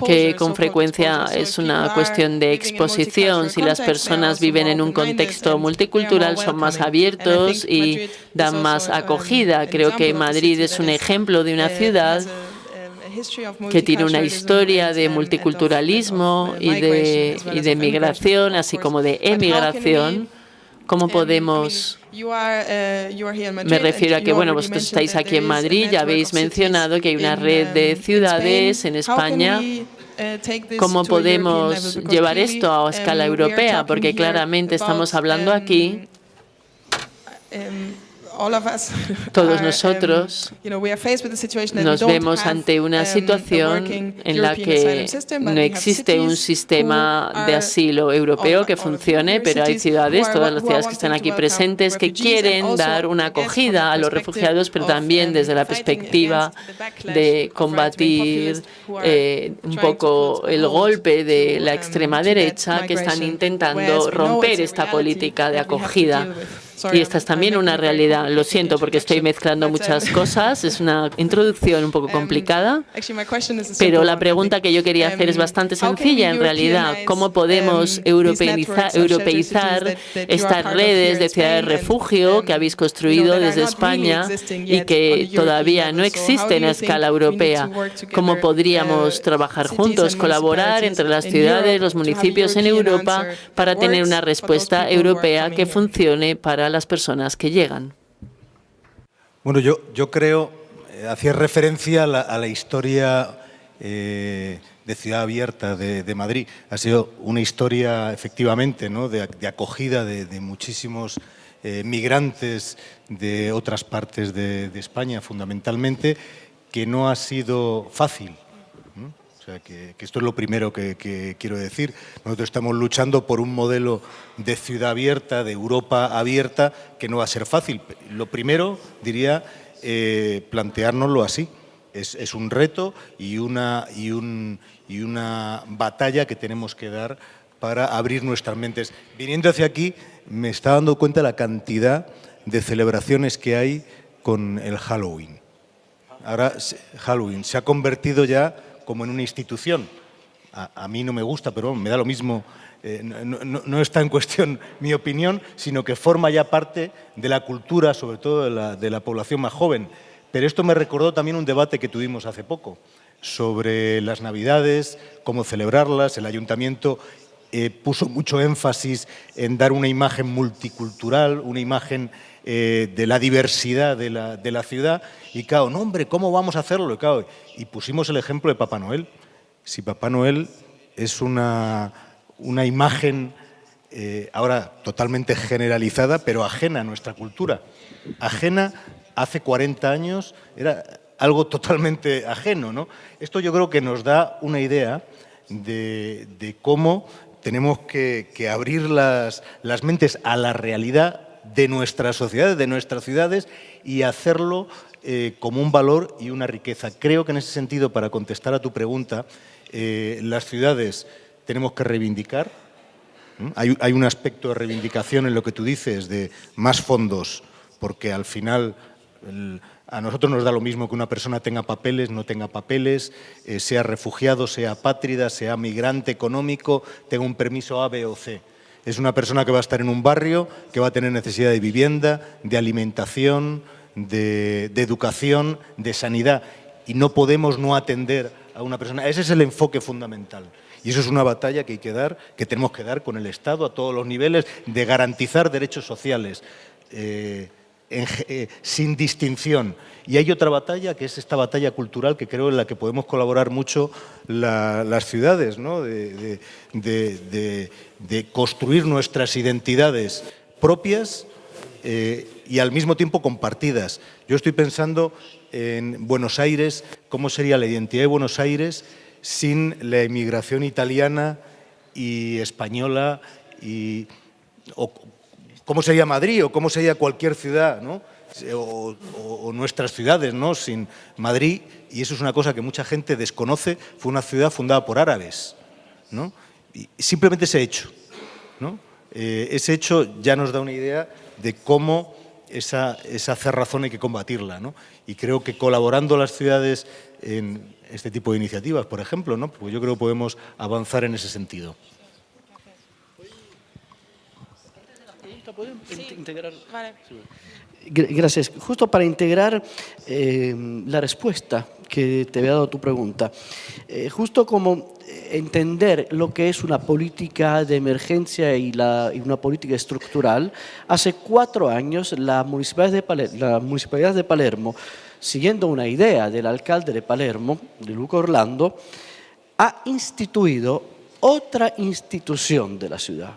[SPEAKER 2] que con frecuencia es una cuestión de exposición. Si las personas viven en un contexto multicultural, son más abiertos y dan más acogida. Creo que Madrid es un ejemplo de una uh, ciudad que tiene una historia de multiculturalismo y de, y de migración, así como de emigración. ¿Cómo podemos...? Me refiero a que, bueno, vosotros estáis aquí en Madrid, ya habéis mencionado que hay una red de ciudades en España. ¿Cómo podemos llevar esto a escala europea? Porque claramente estamos hablando aquí [LAUGHS] todos um, nosotros nos vemos ante una um, situación en la que no existe un sistema de asilo europeo que funcione, pero hay ciudades, todas las ciudades que están aquí presentes, que quieren dar una acogida a los refugiados, pero también um, desde la perspectiva de combatir eh, un poco el golpe de la extrema derecha que están intentando romper esta política de acogida. Y esta es también una realidad. Lo siento porque estoy mezclando muchas cosas. Es una [LAUGHS] introducción un poco um, complicada. Pero la pregunta que yo quería hacer es um, bastante sencilla en realidad. ¿Cómo um, podemos europeizar, europeizar estas redes de ciudades de refugio que habéis construido desde España y que todavía no existen a escala europea? ¿Cómo podríamos uh, trabajar juntos, colaborar entre las ciudades, los municipios en Europa para tener una respuesta europea que funcione para las personas que llegan.
[SPEAKER 3] Bueno, yo, yo creo, eh, hacía referencia a la, historia eh, de Ciudad Abierta de, Madrid. Ha sido una historia, efectivamente, ¿no? de, acogida de, muchísimos eh, migrantes de otras partes de España, fundamentalmente, que no ha sido fácil o sea, que, esto es lo primero que, quiero decir. Nosotros estamos luchando por un modelo de ciudad abierta, de Europa abierta, que no va a ser fácil. Lo primero, diría, eh, planteárnoslo así. Es, un reto y una, y, y una batalla que tenemos que dar para abrir nuestras mentes. Viniendo hacia aquí, me está dando cuenta la cantidad de celebraciones que hay con el Halloween. Ahora, Halloween se ha convertido ya como en una institución. A, mí no me gusta, pero me da lo mismo. Eh, no, está en cuestión mi opinión, sino que forma ya parte de la cultura, sobre todo de la, población más joven. Pero esto me recordó también un debate que tuvimos hace poco sobre las Navidades, cómo celebrarlas. El ayuntamiento eh, puso mucho énfasis en dar una imagen multicultural, una imagen eh, de la diversidad de la, de la, ciudad. Y claro, no hombre, ¿cómo vamos a hacerlo? Y, pusimos el ejemplo de Papá Noel. Si Papá Noel es una, una imagen eh, ahora totalmente generalizada, pero ajena a nuestra cultura. Ajena, hace 40 años, era algo totalmente ajeno. ¿no? Esto yo creo que nos da una idea de, de cómo tenemos que, que abrir las, las, mentes a la realidad de nuestras sociedades, de nuestras ciudades y hacerlo eh, como un valor y una riqueza. Creo que en ese sentido, para contestar a tu pregunta, eh, las ciudades tenemos que reivindicar. Hay, un aspecto de reivindicación en lo que tú dices de más fondos, porque al final a nosotros nos da lo mismo que una persona tenga papeles, no tenga papeles, eh, sea refugiado, sea apátrida, sea migrante económico, tenga un permiso A, B o C. Es una persona que va a estar en un barrio, que va a tener necesidad de vivienda, de alimentación, de, educación, de sanidad. Y no podemos no atender a una persona. Ese es el enfoque fundamental. Y eso es una batalla que hay que dar, que tenemos que dar con el Estado a todos los niveles, de garantizar derechos sociales. Eh, en, eh, sin distinción. Y hay otra batalla, que es esta batalla cultural, que creo en la que podemos colaborar mucho la, las ciudades, ¿no? de, de, de, de, construir nuestras identidades propias eh, y al mismo tiempo compartidas. Yo estoy pensando en Buenos Aires, cómo sería la identidad de Buenos Aires sin la emigración italiana y española y o, cómo sería Madrid o cómo sería cualquier ciudad, ¿no? O, o, o, nuestras ciudades, ¿no? Sin Madrid, y eso es una cosa que mucha gente desconoce, fue una ciudad fundada por árabes, ¿no? Y simplemente ese hecho, ¿no? Eh, ese hecho ya nos da una idea de cómo esa, esa cerrazón hay que combatirla, ¿no? Y creo que colaborando las ciudades en este tipo de iniciativas, por ejemplo, ¿no? Pues yo creo que podemos avanzar en ese sentido.
[SPEAKER 4] ¿Pueden
[SPEAKER 1] Sí.
[SPEAKER 4] integrar?
[SPEAKER 1] Vale.
[SPEAKER 4] Gracias. Justo para integrar eh, la respuesta que te había dado tu pregunta, eh, justo como entender lo que es una política de emergencia y, la, y una política estructural, hace cuatro años la Municipalidad, de Palermo, la Municipalidad de Palermo, siguiendo una idea del alcalde de Palermo, de Luca Orlando, ha instituido otra institución de la ciudad,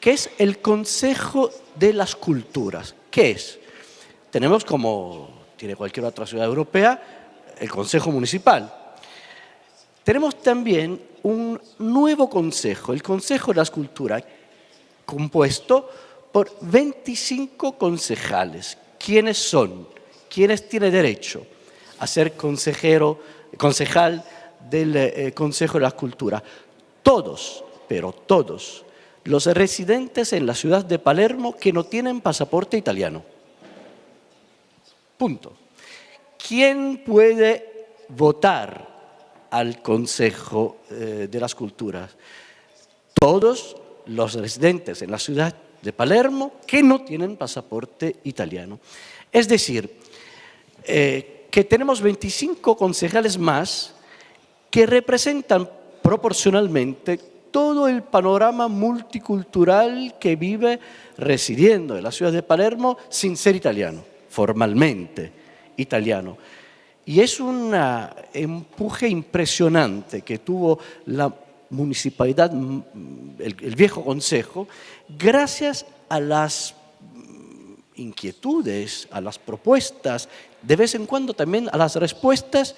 [SPEAKER 4] que es el Consejo de las Culturas. ¿Qué es? Tenemos, como tiene cualquier otra ciudad europea, el Consejo Municipal. Tenemos también un nuevo consejo, el Consejo de las Culturas, compuesto por 25 concejales. ¿Quiénes son? ¿Quiénes tienen derecho a ser consejero, concejal del eh, Consejo de las Culturas? Todos, pero todos, los residentes en la ciudad de Palermo que no tienen pasaporte italiano. Punto. ¿Quién puede votar al Consejo eh, de las Culturas? Todos los residentes en la ciudad de Palermo que no tienen pasaporte italiano. Es decir, eh, que tenemos 25 concejales más que representan proporcionalmente todo el panorama multicultural que vive residiendo en la ciudad de Palermo sin ser italiano, formalmente italiano. Y es un empuje impresionante que tuvo la municipalidad, el, viejo consejo, gracias a las inquietudes, a las propuestas, de vez en cuando también a las respuestas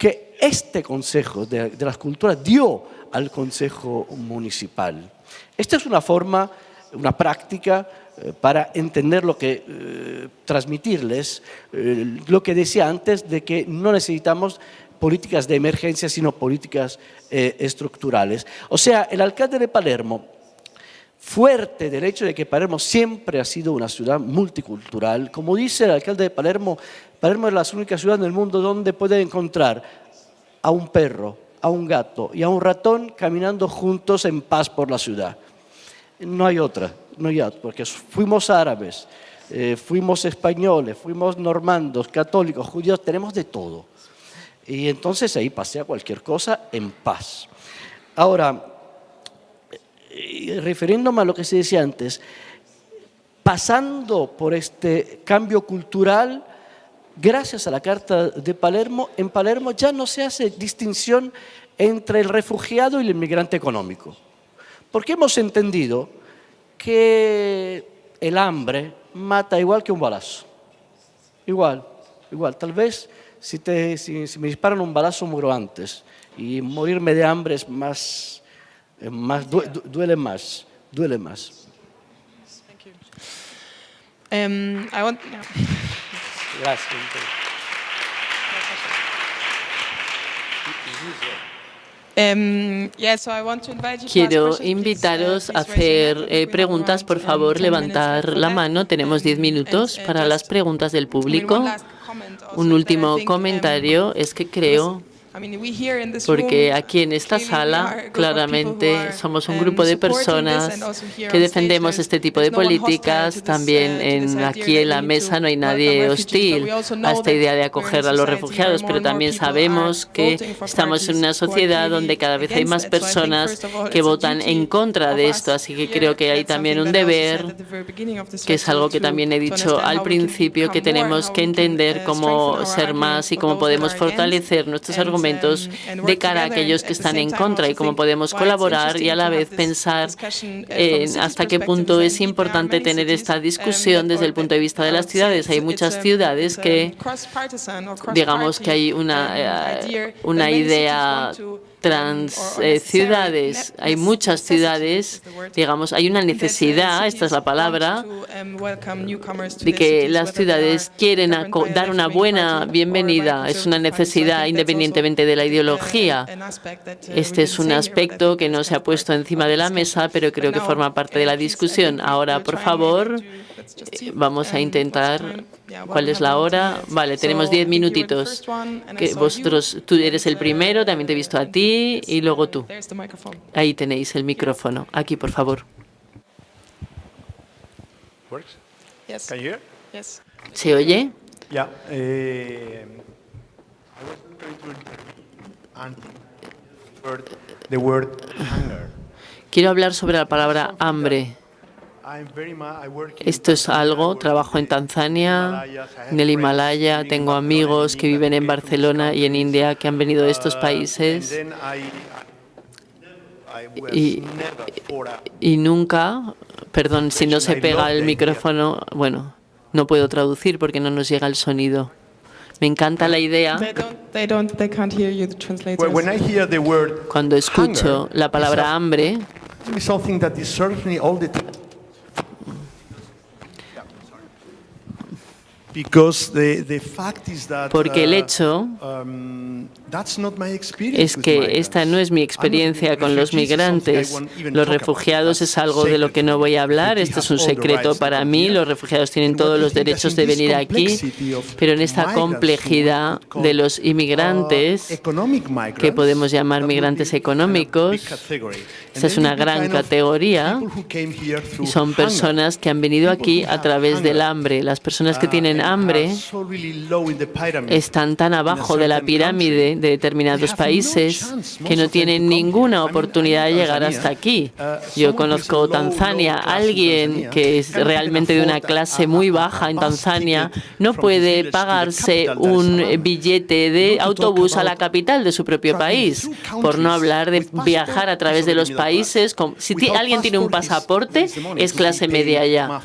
[SPEAKER 4] que este Consejo de, las Culturas dio al Consejo Municipal. Esta es una forma, una práctica eh, para entender lo que, eh, transmitirles eh, lo que decía antes de que no necesitamos políticas de emergencia, sino políticas estructurales. O sea, el alcalde de Palermo, fuerte del hecho de que Palermo siempre ha sido una ciudad multicultural, como dice el alcalde de Palermo, Palermo es la única ciudad en el mundo donde puede encontrar a un perro, a un gato y a un ratón caminando juntos en paz por la ciudad. No hay otra, no hay otra, porque fuimos árabes, eh, fuimos españoles, fuimos normandos, católicos, judíos, tenemos de todo. Y entonces ahí pasea cualquier cosa en paz. Ahora, eh, refiriéndome a lo que se decía antes, pasando por este cambio cultural, gracias a la Carta de Palermo, en Palermo ya no se hace distinción entre el refugiado y el inmigrante económico. Porque hemos entendido que el hambre mata igual que un balazo. Igual, igual. Tal vez si, te, si, si me disparan un balazo muero antes y morirme de hambre es más, más du- du- duele más, duele más.
[SPEAKER 1] Um, I want. yeah.
[SPEAKER 4] Gracias.
[SPEAKER 1] Um, yeah, so I want to invite you to ask
[SPEAKER 2] Quiero
[SPEAKER 1] uh,
[SPEAKER 2] invitaros a hacer eh, preguntas. Por favor,
[SPEAKER 1] 10 minutes
[SPEAKER 2] levantar la mano. Tenemos 10
[SPEAKER 1] Um,
[SPEAKER 2] minutos
[SPEAKER 1] uh,
[SPEAKER 2] para las preguntas del público. Un último
[SPEAKER 1] um,
[SPEAKER 2] comentario es que creo Porque aquí en esta sala claramente somos un
[SPEAKER 1] um,
[SPEAKER 2] grupo de personas que defendemos este tipo de políticas. También
[SPEAKER 1] uh,
[SPEAKER 2] en, aquí en la mesa no hay nadie hostil a esta idea de acoger a los refugiados, pero también sabemos que estamos en una sociedad donde cada vez hay más personas que votan en contra de esto, así que creo que hay también un deber que es algo que también he dicho al principio, que tenemos que entender
[SPEAKER 1] uh,
[SPEAKER 2] cómo ser más y cómo podemos fortalecer nuestros
[SPEAKER 1] and,
[SPEAKER 2] argumentos de cara a aquellos que están en contra y cómo podemos colaborar y a la vez pensar
[SPEAKER 1] uh,
[SPEAKER 2] en hasta qué punto es importante tener esta
[SPEAKER 1] um,
[SPEAKER 2] discusión desde el punto de vista de las ciudades. Hay muchas ciudades que digamos que hay una, eh, una idea trans eh, ciudades. Hay muchas ciudades, digamos, hay una
[SPEAKER 1] uh,
[SPEAKER 2] necesidad, esta es la palabra,
[SPEAKER 1] um,
[SPEAKER 2] de que las ciudades quieren dar una buena bienvenida. Es una necesidad independientemente de la
[SPEAKER 1] uh,
[SPEAKER 2] ideología.
[SPEAKER 1] uh,
[SPEAKER 2] Este es un aspecto que no se ha puesto encima de la mesa, pero creo que forma parte de
[SPEAKER 1] uh,
[SPEAKER 2] la
[SPEAKER 1] I
[SPEAKER 2] discusión. Ahora, por favor, vamos a intentar
[SPEAKER 1] what's the time? Yeah,
[SPEAKER 2] cuál es la
[SPEAKER 1] we have
[SPEAKER 2] hora.
[SPEAKER 1] 10 minutes.
[SPEAKER 2] Vale, tenemos
[SPEAKER 1] So,
[SPEAKER 2] 10
[SPEAKER 1] I think you were the
[SPEAKER 2] minutitos. Que vosotros, tú eres el
[SPEAKER 1] and,
[SPEAKER 2] primero, también te he visto a ti y luego tú.
[SPEAKER 1] There's the microphone.
[SPEAKER 2] Ahí tenéis el micrófono. Aquí, por favor.
[SPEAKER 5] Works?
[SPEAKER 1] Yes.
[SPEAKER 5] Can you hear?
[SPEAKER 1] Yes.
[SPEAKER 2] ¿Se oye?
[SPEAKER 5] Yeah. I was going to and word, the word hunger.
[SPEAKER 2] Quiero hablar sobre la palabra hambre. Esto es algo, trabajo en Tanzania, en el
[SPEAKER 5] friends
[SPEAKER 2] Himalaya, tengo amigos que viven en Barcelona y en. India que han venido de estos
[SPEAKER 5] Uh,
[SPEAKER 2] países. Y- nunca, perdón si no se pega el micrófono, bueno, no puedo traducir porque no nos llega el sonido. Me encanta la idea cuando escucho la palabra hambre, porque el
[SPEAKER 5] uh,
[SPEAKER 2] hecho
[SPEAKER 5] um,
[SPEAKER 2] es que esta no es mi experiencia con los migrantes. Los refugiados es algo de lo que no voy a hablar. Esto es un secreto para mí. Los refugiados tienen todos los derechos de venir aquí, pero en esta complejidad de los
[SPEAKER 5] uh,
[SPEAKER 2] inmigrantes,
[SPEAKER 5] migrants,
[SPEAKER 2] que podemos llamar migrantes económicos, esta es una gran categoría y son personas que han venido aquí a través del hambre. Las personas que
[SPEAKER 5] Uh,
[SPEAKER 2] hambre están tan abajo de la pirámide de determinados países que no tienen ninguna oportunidad de llegar hasta aquí. Yo conozco Tanzania, alguien que es realmente de una clase muy baja en Tanzania, no puede pagarse un billete de autobús a la capital de su propio país, por no hablar de viajar a través de los países. Si alguien tiene un pasaporte, es clase media ya.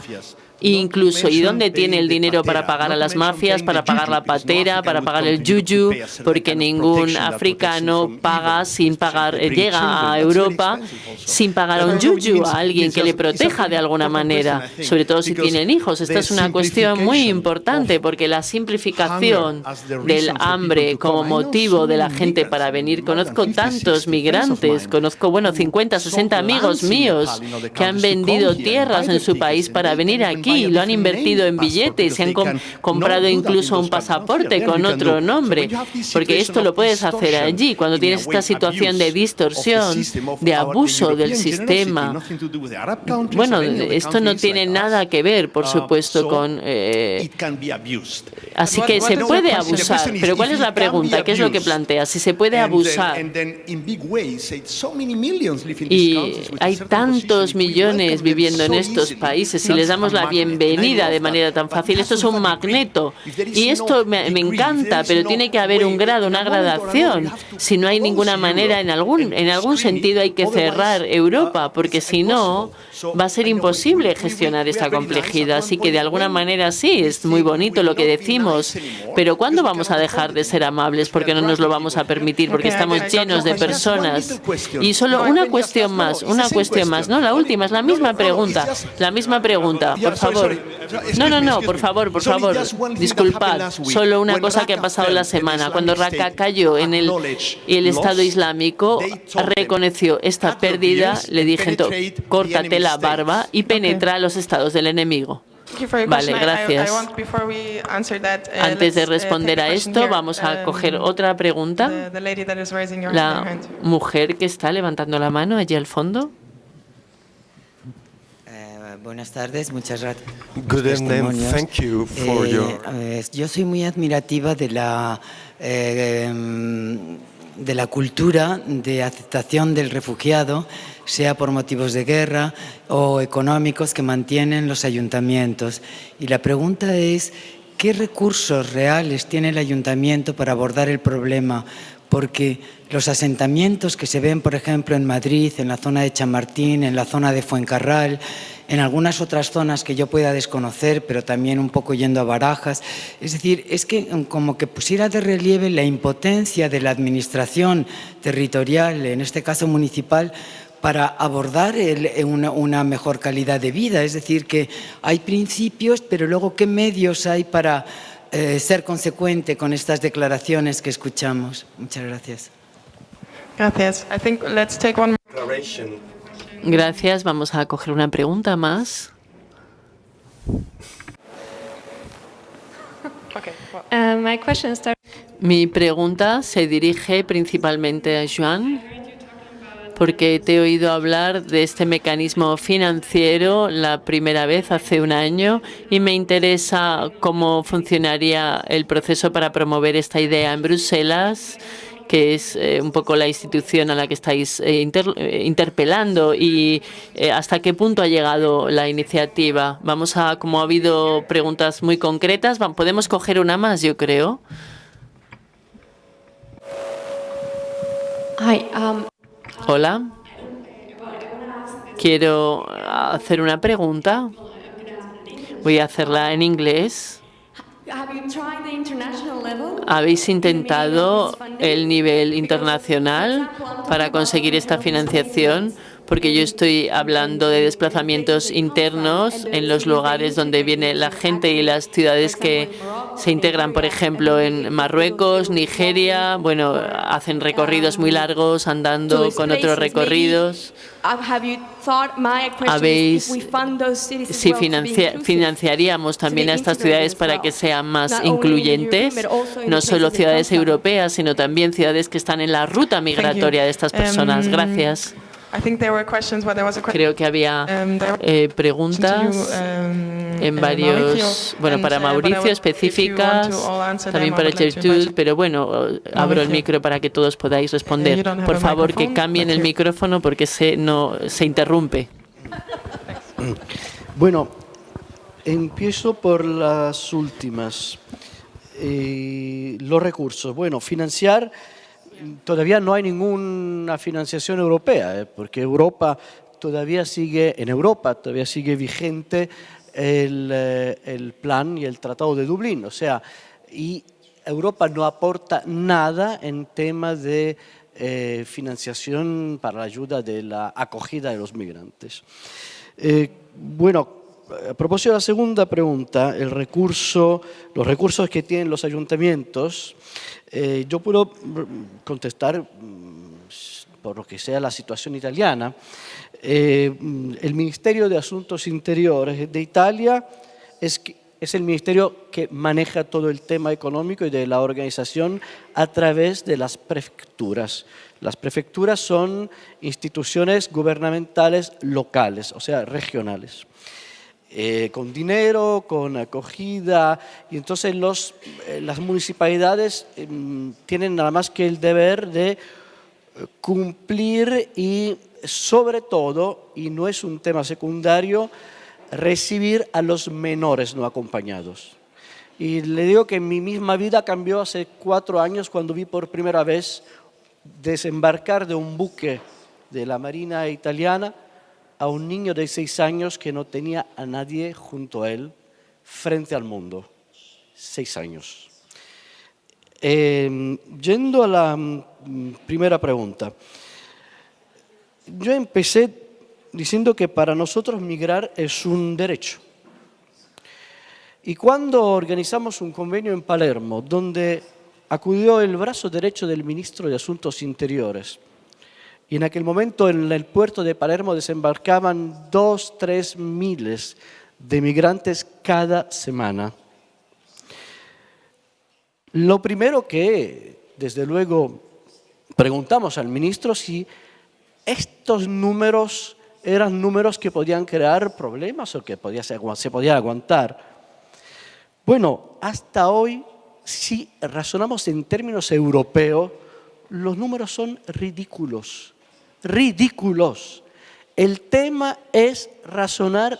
[SPEAKER 2] Incluso, ¿y dónde tiene el dinero para pagar a las mafias, para pagar la
[SPEAKER 5] no
[SPEAKER 2] patera, para pagar el yuyu? Porque ningún africano paga
[SPEAKER 5] evil,
[SPEAKER 2] sin pagar, llega a Europa sin pagar a un yuyu, a alguien que le proteja de alguna manera, sobre todo si tienen hijos. Esta es una cuestión muy importante porque la simplificación del hambre como motivo de la gente para venir. Conozco
[SPEAKER 5] 50,
[SPEAKER 2] tantos
[SPEAKER 5] 60 friends of
[SPEAKER 2] migrantes, conozco, bueno,
[SPEAKER 5] who
[SPEAKER 2] 50,
[SPEAKER 5] sold
[SPEAKER 2] 60
[SPEAKER 5] lands
[SPEAKER 2] amigos míos que han vendido tierras en su país para venir
[SPEAKER 5] even
[SPEAKER 2] aquí. Lo han invertido en billetes, se han com- comprado incluso
[SPEAKER 5] in
[SPEAKER 2] un pasaporte con otro nombre, porque esto lo puedes hacer allí. Cuando tienes esta situación de distorsión, de abuso del sistema,
[SPEAKER 5] countries
[SPEAKER 2] bueno, esto no tiene nada que ver, por
[SPEAKER 5] Uh,
[SPEAKER 2] supuesto, con... eh. Así que se puede abusar. Pero ¿cuál es la pregunta? ¿Qué es lo que plantea? Si se puede
[SPEAKER 5] then-
[SPEAKER 2] abusar. Y hay tantos millones viviendo en estos países. Si les damos la bienvenida de manera tan fácil. Esto es un magneto. Y esto me, me encanta, pero tiene que haber un grado, una gradación. Si no hay ninguna manera, en algún, en algún sentido hay que cerrar Europa, porque si no, va a ser imposible gestionar esta complejidad. Así que de alguna manera sí, es muy bonito lo que decimos, pero ¿cuándo vamos a dejar de ser amables? Porque no nos lo vamos a permitir, porque estamos llenos de personas. Y solo una cuestión más, una cuestión más. No, la última, es la misma pregunta. La misma pregunta, por favor. No, no, no, por favor, por favor. Disculpad, solo una cosa que ha pasado la semana. Cuando Raqqa cayó en el, el Estado Islámico reconoció esta pérdida, le dije, córtate la barba y penetra a los estados del enemigo. Vale, gracias. Antes de responder a esto, vamos a coger otra pregunta. La mujer que está levantando la mano allí al fondo.
[SPEAKER 6] Buenas tardes, muchas gracias.
[SPEAKER 7] Good evening. Thank you for
[SPEAKER 6] Eh,
[SPEAKER 7] your
[SPEAKER 6] yo soy muy admirativa de la eh, de la cultura de aceptación del refugiado, sea por motivos de guerra o económicos que mantienen los ayuntamientos. Y la pregunta es, ¿qué recursos reales tiene el ayuntamiento para abordar el problema? Porque los asentamientos que se ven, por ejemplo, en Madrid, en la zona de Chamartín, en la zona de Fuencarral, en algunas otras zonas que yo pueda desconocer, pero también un poco yendo a barajas. Es decir, es que mm, como que pusiera de relieve la impotencia de la administración territorial, en este caso municipal, para abordar el- eh, una, una mejor calidad de vida. Es decir, que hay principios, pero luego qué medios hay para eh, ser consecuente con estas declaraciones que escuchamos. Muchas gracias.
[SPEAKER 1] Gracias. I think let's take one.
[SPEAKER 2] Gracias. Vamos a coger una pregunta más.
[SPEAKER 8] Uh, my question starts.
[SPEAKER 2] Mi pregunta se dirige principalmente a Joan, porque te he oído hablar de este mecanismo financiero la primera vez hace un año y me interesa cómo funcionaría el proceso para promover esta idea en Bruselas que es eh, un poco la institución a la que estáis eh, inter- eh, interpelando y hasta qué punto ha llegado la iniciativa. Vamos a, como ha habido preguntas muy concretas, podemos coger una más, yo creo.
[SPEAKER 8] Hi. Um,
[SPEAKER 2] Hola. Quiero hacer una pregunta. Voy a hacerla en inglés. ¿Habéis intentado el nivel internacional para conseguir esta financiación? Porque yo estoy hablando de desplazamientos internos en los lugares donde viene la gente y las ciudades que se integran, por ejemplo, en Marruecos, Nigeria. Bueno, hacen recorridos muy largos andando con otros recorridos. Habéis, si financia- financiaríamos también a estas ciudades para que sean más incluyentes, no solo ciudades europeas, sino también ciudades que están en la ruta migratoria de estas personas.
[SPEAKER 1] Um,
[SPEAKER 2] Gracias.
[SPEAKER 1] I think there were questions, but there was a question
[SPEAKER 2] Creo que había
[SPEAKER 1] um,
[SPEAKER 2] eh, preguntas
[SPEAKER 1] um,
[SPEAKER 2] en varios, bueno, para
[SPEAKER 1] uh,
[SPEAKER 2] Mauricio específicas, también para Gertrude, pero bueno, abro el micro para que todos podáis
[SPEAKER 1] you
[SPEAKER 2] responder.
[SPEAKER 1] don't have
[SPEAKER 2] Por
[SPEAKER 1] a
[SPEAKER 2] favor, que
[SPEAKER 1] microphone,
[SPEAKER 2] cambien el micrófono porque se, no, se interrumpe. [LAUGHS]
[SPEAKER 4] Bueno, empiezo por las últimas. Eh, los recursos. Bueno, financiar, todavía no hay ninguna financiación europea, eh, porque Europa todavía sigue, en Europa todavía sigue vigente el, eh, el plan y el Tratado de Dublín. O sea, y Europa no aporta nada en temas de eh, financiación para la ayuda de la acogida de los migrantes. Bueno, a propósito de la segunda pregunta, el recurso, los recursos que tienen los ayuntamientos, eh, yo puedo contestar mm, por lo que sea la situación italiana. Eh, el Ministerio de Asuntos Interiores de Italia es, es el ministerio que maneja todo el tema económico y de la organización a través de las prefecturas. Las prefecturas son instituciones gubernamentales locales, o sea, regionales. Eh, con dinero, con acogida, y entonces los, eh, las municipalidades em, tienen nada más que el deber de eh, cumplir y sobre todo, y no es un tema secundario, recibir a los menores no acompañados. Y le digo que mi misma vida cambió hace cuatro años cuando vi por primera vez desembarcar de un buque de la Marina italiana a un niño de seis años que no tenía a nadie junto a él frente al mundo. Seis años. Eh, yendo a la mm, primera pregunta, yo empecé diciendo que para nosotros migrar es un derecho. Y cuando organizamos un convenio en Palermo, donde acudió el brazo derecho del ministro de Asuntos Interiores, y en aquel momento en el puerto de Palermo desembarcaban dos, tres miles de migrantes cada semana. Lo primero que, desde luego, preguntamos al ministro si estos números eran números que podían crear problemas o que podía se podían aguantar. Bueno, hasta hoy, si razonamos en términos europeos, los números son ridículos, ridículos. El tema es razonar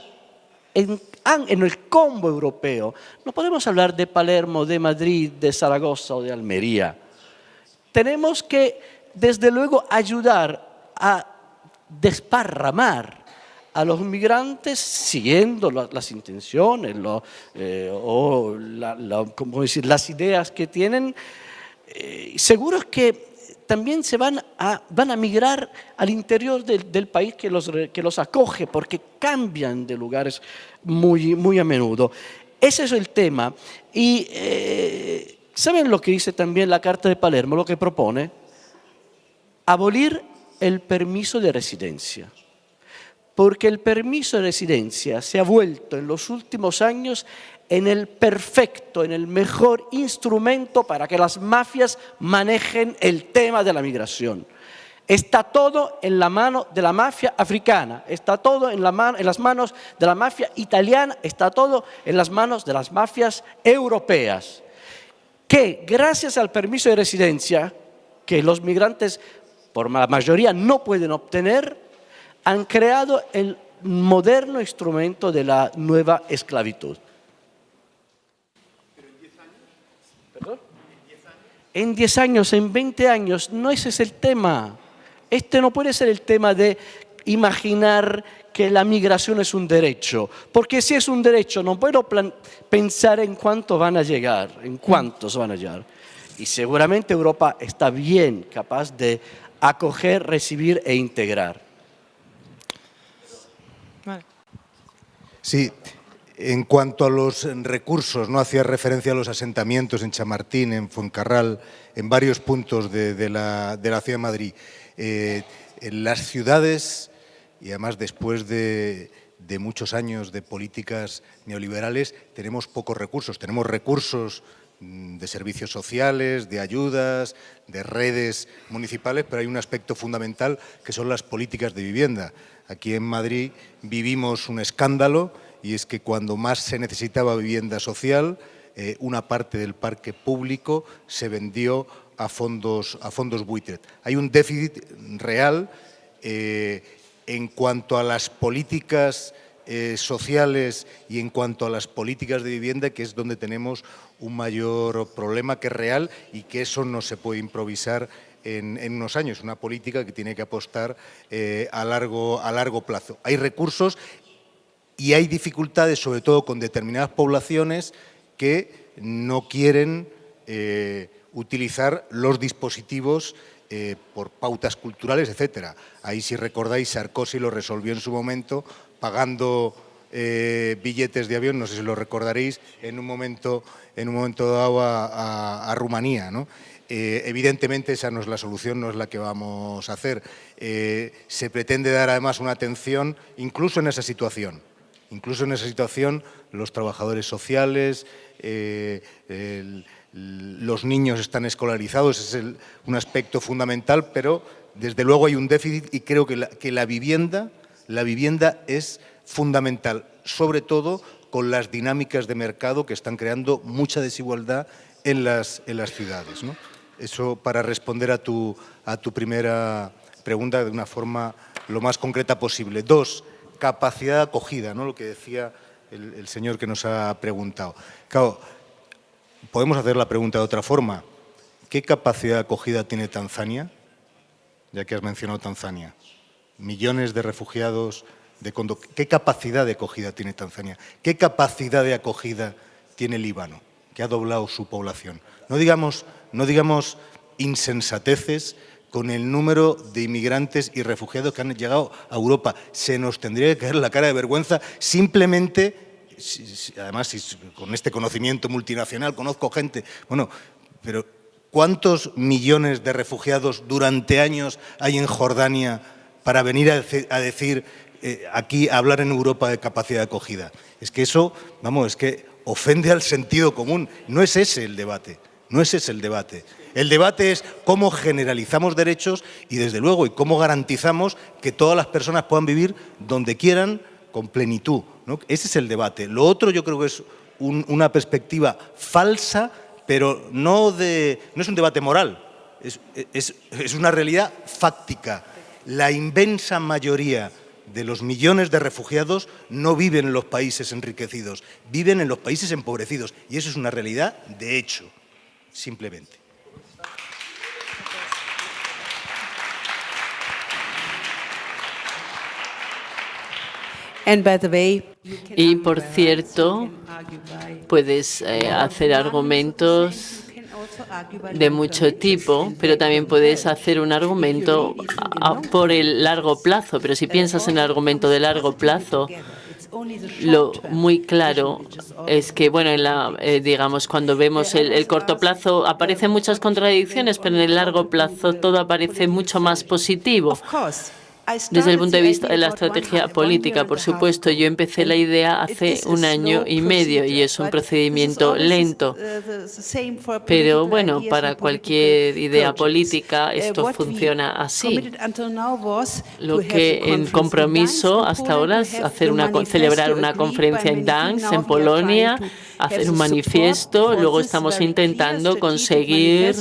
[SPEAKER 4] en, en, el combo europeo. No podemos hablar de Palermo, de Madrid, de Zaragoza o de Almería. Tenemos que, desde luego, ayudar a desparramar a los migrantes siguiendo las intenciones eh, o las ideas que tienen, eh, seguros que también se van a, van a migrar al interior del, del, país que los, que los acoge, porque cambian de lugares muy, muy a menudo. Ese es el tema. Y eh, ¿saben lo que dice también la Carta de Palermo, lo que propone? Abolir el permiso de residencia. Porque el permiso de residencia se ha vuelto en los últimos años en el perfecto, en el mejor instrumento para que las mafias manejen el tema de la migración. Está todo en la mano de la mafia africana, está todo en, las manos de la mafia italiana, está todo en las manos de las mafias europeas, que gracias al permiso de residencia que los migrantes por la mayoría no pueden obtener, han creado el moderno instrumento de la nueva esclavitud. En 10 años, en 20 años, no ese es el tema. Este no puede ser el tema de imaginar que la migración es un derecho, porque si es un derecho no puedo pensar en cuánto van a llegar, en cuántos van a llegar. Y seguramente Europa está bien capaz de acoger, recibir e integrar.
[SPEAKER 3] Sí, en cuanto a los recursos, no hacía referencia a los asentamientos en Chamartín, en Fuencarral, en varios puntos de, la, de la, ciudad de Madrid. Eh, en las ciudades, y además después de, de, muchos años de políticas neoliberales, tenemos pocos recursos. Tenemos recursos de servicios sociales, de ayudas, de redes municipales, pero hay un aspecto fundamental que son las políticas de vivienda. Aquí en Madrid vivimos un escándalo y es que cuando más se necesitaba vivienda social, eh, una parte del parque público se vendió a fondos, a fondos buitre. Hay un déficit real eh, en cuanto a las políticas eh, sociales y en cuanto a las políticas de vivienda, que es donde tenemos un mayor problema que real y que eso no se puede improvisar en, unos años, una política que tiene que apostar eh, a, largo, a largo plazo. Hay recursos y hay dificultades, sobre todo con determinadas poblaciones que no quieren eh, utilizar los dispositivos eh, por pautas culturales, etcétera. Ahí, si recordáis, Sarkozy lo resolvió en su momento pagando eh, billetes de avión, no sé si lo recordaréis, en un momento, en un momento dado a, Rumanía. ¿no? Eh, evidentemente esa no es la solución, no es la que vamos a hacer. Eh, se pretende dar además una atención incluso en esa situación. Incluso en esa situación los trabajadores sociales, los niños están escolarizados, es un aspecto fundamental, pero desde luego hay un déficit y creo que que la vivienda, la vivienda es fundamental, sobre todo con las dinámicas de mercado que están creando mucha desigualdad en las, en las ciudades. Eso para responder a tu, a tu primera pregunta de una forma lo más concreta posible. Dos, capacidad de acogida, ¿no? lo que decía el, el señor que nos ha preguntado. Claro, podemos hacer la pregunta de otra forma. ¿Qué capacidad de acogida tiene Tanzania? Ya que has mencionado Tanzania. Millones de refugiados, de ¿Qué capacidad de acogida tiene Tanzania? ¿Qué capacidad de acogida tiene Líbano, que ha doblado su población? No digamos, no digamos insensateces con el número de inmigrantes y refugiados que han llegado a Europa. Se nos tendría que caer la cara de vergüenza simplemente si- si- además con este conocimiento multinacional conozco gente, bueno, pero ¿cuántos millones de refugiados durante años hay en Jordania para venir a decir eh, aquí, hablar en Europa de capacidad de acogida? Es que eso, vamos, es que ofende al sentido común. No es ese el debate, no es ese el debate. El debate es cómo generalizamos derechos y, desde luego, y cómo garantizamos que todas las personas puedan vivir donde quieran con plenitud. Ese es el debate. Lo otro yo creo que es un- una perspectiva falsa, pero no, de, no es un debate moral, es una realidad fáctica. La inmensa mayoría de los millones de refugiados no viven en los países enriquecidos, viven en los países empobrecidos. Y eso es una realidad de hecho, simplemente.
[SPEAKER 2] Y por cierto, puedes eh, hacer argumentos de mucho tipo, pero también puedes hacer un argumento a- a- por el largo plazo. Pero si piensas en el argumento de largo plazo, lo muy claro es que, bueno, en la, eh, digamos, cuando vemos el corto plazo aparecen muchas contradicciones, pero en el largo plazo todo aparece mucho más positivo. Desde el punto de vista de la estrategia política, por supuesto, yo empecé la idea hace un año y medio y es un procedimiento lento. Pero bueno, para cualquier idea política esto funciona así. Lo que en compromiso hasta ahora es hacer una, celebrar una conferencia en Gdansk, en Polonia, hacer un manifiesto. Luego estamos intentando conseguir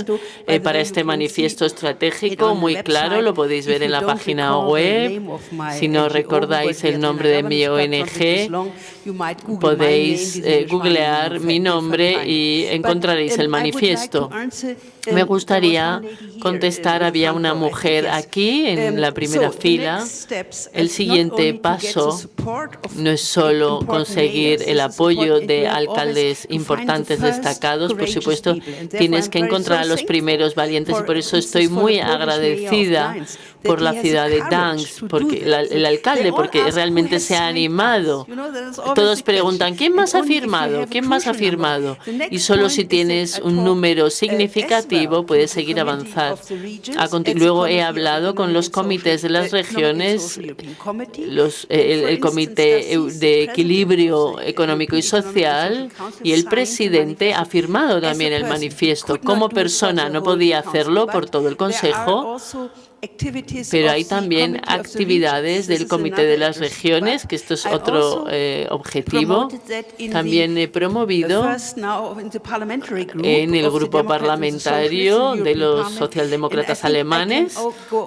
[SPEAKER 2] eh, para este manifiesto estratégico muy claro, lo podéis ver en la página web. Si no recordáis el nombre de mi ONG, podéis eh, googlear mi nombre y encontraréis el manifiesto. Me gustaría contestar, había una mujer aquí en la primera fila. El siguiente paso no es solo conseguir el apoyo de alcaldes importantes destacados, por supuesto, tienes que encontrar a los primeros valientes y por eso estoy muy agradecida por la ciudad de Gdansk, porque la- el alcalde, porque realmente se ha animado. Todos preguntan, ¿quién más ha firmado? ¿Quién más ha firmado? Y solo si tienes un número significativo puedes seguir avanzar. Luego he hablado con los comités de las regiones, los, eh, el, el Comité de Equilibrio Económico y Social y el presidente ha firmado también el manifiesto. Como persona no podía hacerlo por todo el Consejo, pero hay también actividades del Comité de las Regiones, que esto es otro eh, objetivo. También he promovido en el grupo parlamentario de los socialdemócratas alemanes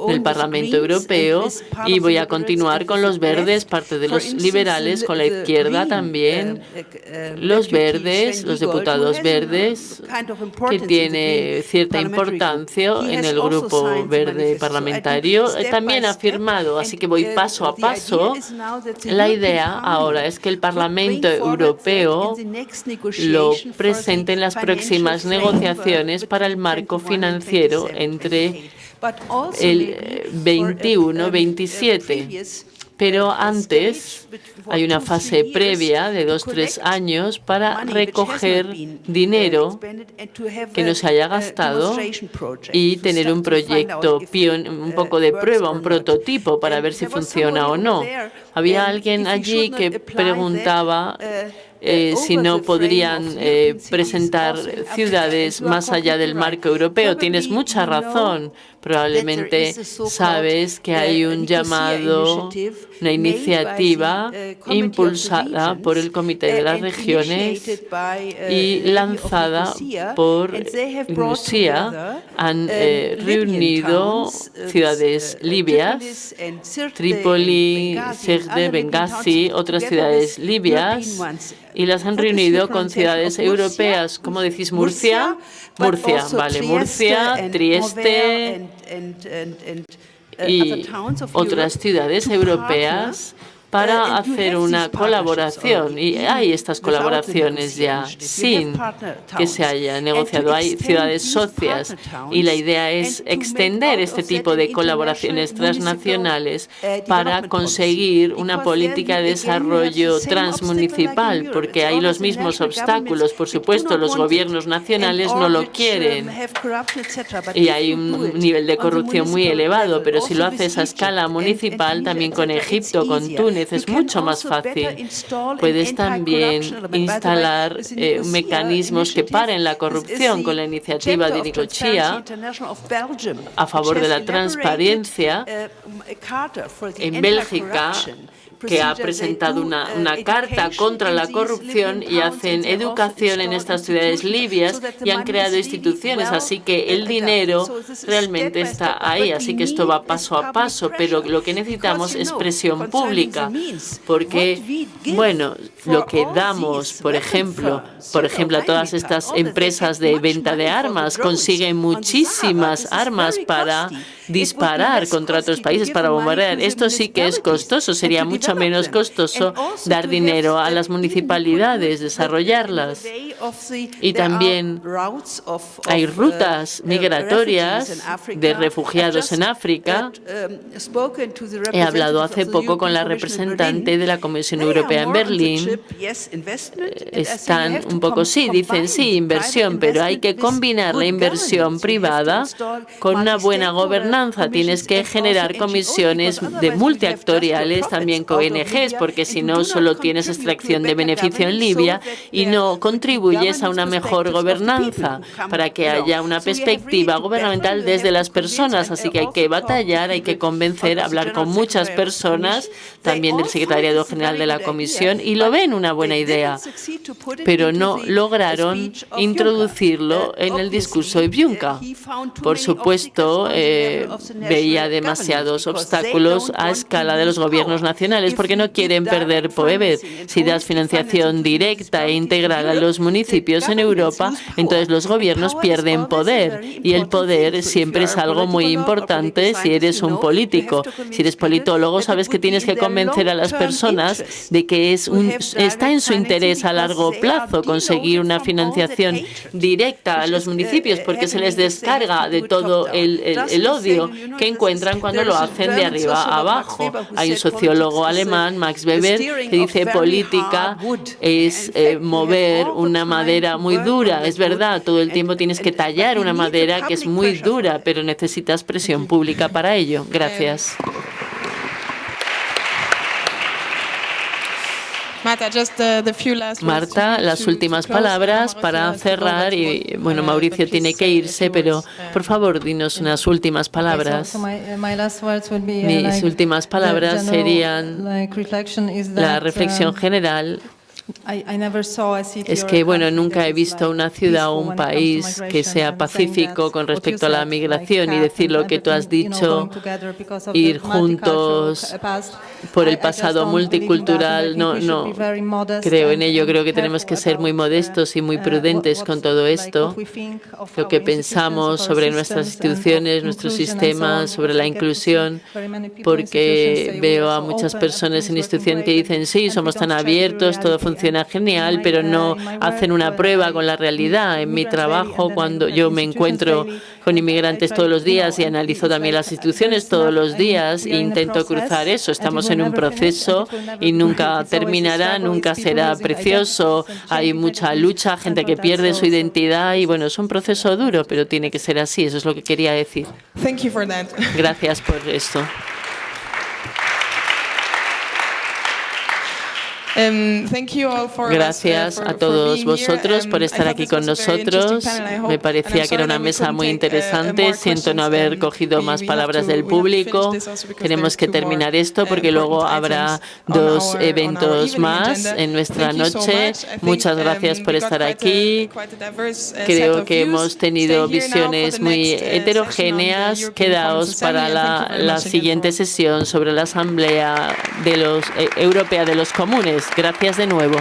[SPEAKER 2] del Parlamento Europeo y voy a continuar con los verdes, parte de los liberales, con la izquierda también, los verdes, los diputados verdes, que tiene cierta importancia en el grupo verde parlamentario, eh, también ha firmado, así que voy paso a paso. La idea ahora es que el Parlamento Europeo lo presente en las próximas negociaciones para el marco financiero entre el 21-27. Pero antes hay una fase previa de dos, tres años para recoger dinero que no se haya gastado y tener un proyecto un poco de prueba, un prototipo para ver si funciona o no. Había alguien allí que preguntaba eh, si no podrían eh, presentar ciudades más allá del marco europeo. Tienes mucha razón. Probablemente sabes que hay un llamado, una iniciativa impulsada por el Comité de las Regiones y lanzada por Rusia. Han eh, reunido ciudades libias, Trípoli, Sirte, Benghazi, otras ciudades libias, y las han reunido con ciudades europeas. ¿Cómo decís Murcia? Murcia, vale, Murcia, Trieste y otras ciudades europeas para hacer una colaboración. Y hay estas colaboraciones ya sin que se haya negociado. Hay ciudades socias y la idea es extender este tipo de colaboraciones transnacionales para conseguir una política de desarrollo transmunicipal, porque hay los mismos obstáculos. Por supuesto, los gobiernos nacionales no lo quieren. y hay un nivel de corrupción muy elevado, pero si lo haces a escala municipal, también con Egipto, con Túnez, es mucho más fácil. Puedes también instalar eh, mecanismos que paren la corrupción con la iniciativa de Nicosia a favor de la transparencia. En Bélgica que ha presentado una, una, carta contra la corrupción y hacen educación en estas ciudades libias y han creado instituciones, así que el dinero realmente está ahí, así que esto va paso a paso, pero lo que necesitamos es presión pública, porque, bueno, lo que damos, por ejemplo, por ejemplo, a todas estas empresas de venta de armas, consiguen muchísimas armas para disparar contra otros países, para bombardear. Esto sí que es costoso, sería mucho menos costoso dar dinero a las municipalidades, desarrollarlas. Y también hay rutas migratorias de refugiados en África. He hablado hace poco con la representante de la Comisión Europea en Berlín. Están un poco, sí, dicen sí, inversión, pero hay que combinar la inversión privada con una buena gobernanza Tienes que generar comisiones de multiactoriales también con ONGs, porque si no, solo tienes extracción de beneficio en Libia y no contribuyes a una mejor gobernanza para que haya una perspectiva gubernamental desde las personas. Así que hay que batallar, hay que convencer, hablar con muchas personas, también del secretariado general de la Comisión, y lo ven una buena idea, pero no lograron introducirlo en el discurso de Juncker. Por supuesto, eh, veía demasiados obstáculos a escala de los gobiernos nacionales porque no quieren perder poder. Si das financiación directa e integral a los municipios en Europa, entonces los gobiernos pierden poder y el poder siempre es algo muy importante si eres un político. Si eres politólogo, sabes que tienes que convencer a las personas de que es un, está en su interés a largo plazo conseguir una financiación directa a los municipios porque se les descarga de todo el, el, odio que encuentran cuando lo hacen de arriba abajo. Hay un sociólogo alemán, Max Weber, que dice política es eh, mover una madera muy dura. Es verdad, todo el tiempo tienes que tallar una madera que es muy dura, pero necesitas presión [LAUGHS] pública para ello. Gracias. Marta, las últimas palabras para cerrar y bueno, Mauricio tiene que irse, pero por favor, dinos unas últimas palabras. Mis últimas palabras serían la reflexión general es que, bueno, nunca he visto una ciudad o un país que sea pacífico con respecto a la migración y decir lo que tú has dicho, ir juntos por el pasado multicultural. No, no creo en ello. Creo que tenemos que ser muy modestos y muy prudentes con todo esto. Lo que pensamos sobre nuestras instituciones, nuestros sistemas, sobre la inclusión, porque veo a muchas personas en institución que dicen, sí, somos tan abiertos, todo funciona funciona genial, pero no hacen una prueba con la realidad. En mi trabajo, cuando yo me encuentro con inmigrantes todos los días y analizo también las instituciones todos los días e intento cruzar eso. Estamos en un proceso y nunca terminará, nunca será precioso. Hay mucha lucha, gente que pierde su identidad y bueno, es un proceso duro, pero tiene que ser así. Eso es lo que quería decir. Gracias por esto. Gracias a todos vosotros por
[SPEAKER 1] Um,
[SPEAKER 2] estar aquí con nosotros. Me parecía que era una mesa muy
[SPEAKER 1] uh,
[SPEAKER 2] interesante. Siento no haber
[SPEAKER 1] Um,
[SPEAKER 2] cogido más palabras del público. Tenemos que terminar esto
[SPEAKER 1] uh,
[SPEAKER 2] porque luego habrá dos eventos más en nuestra noche. Muchas
[SPEAKER 1] um,
[SPEAKER 2] gracias por estar aquí.
[SPEAKER 1] uh,
[SPEAKER 2] Creo que hemos tenido visiones muy
[SPEAKER 1] uh,
[SPEAKER 2] heterogéneas. Quedaos para la, siguiente sesión sobre la Asamblea de los, eh, Europea de los Comunes. Gracias de nuevo.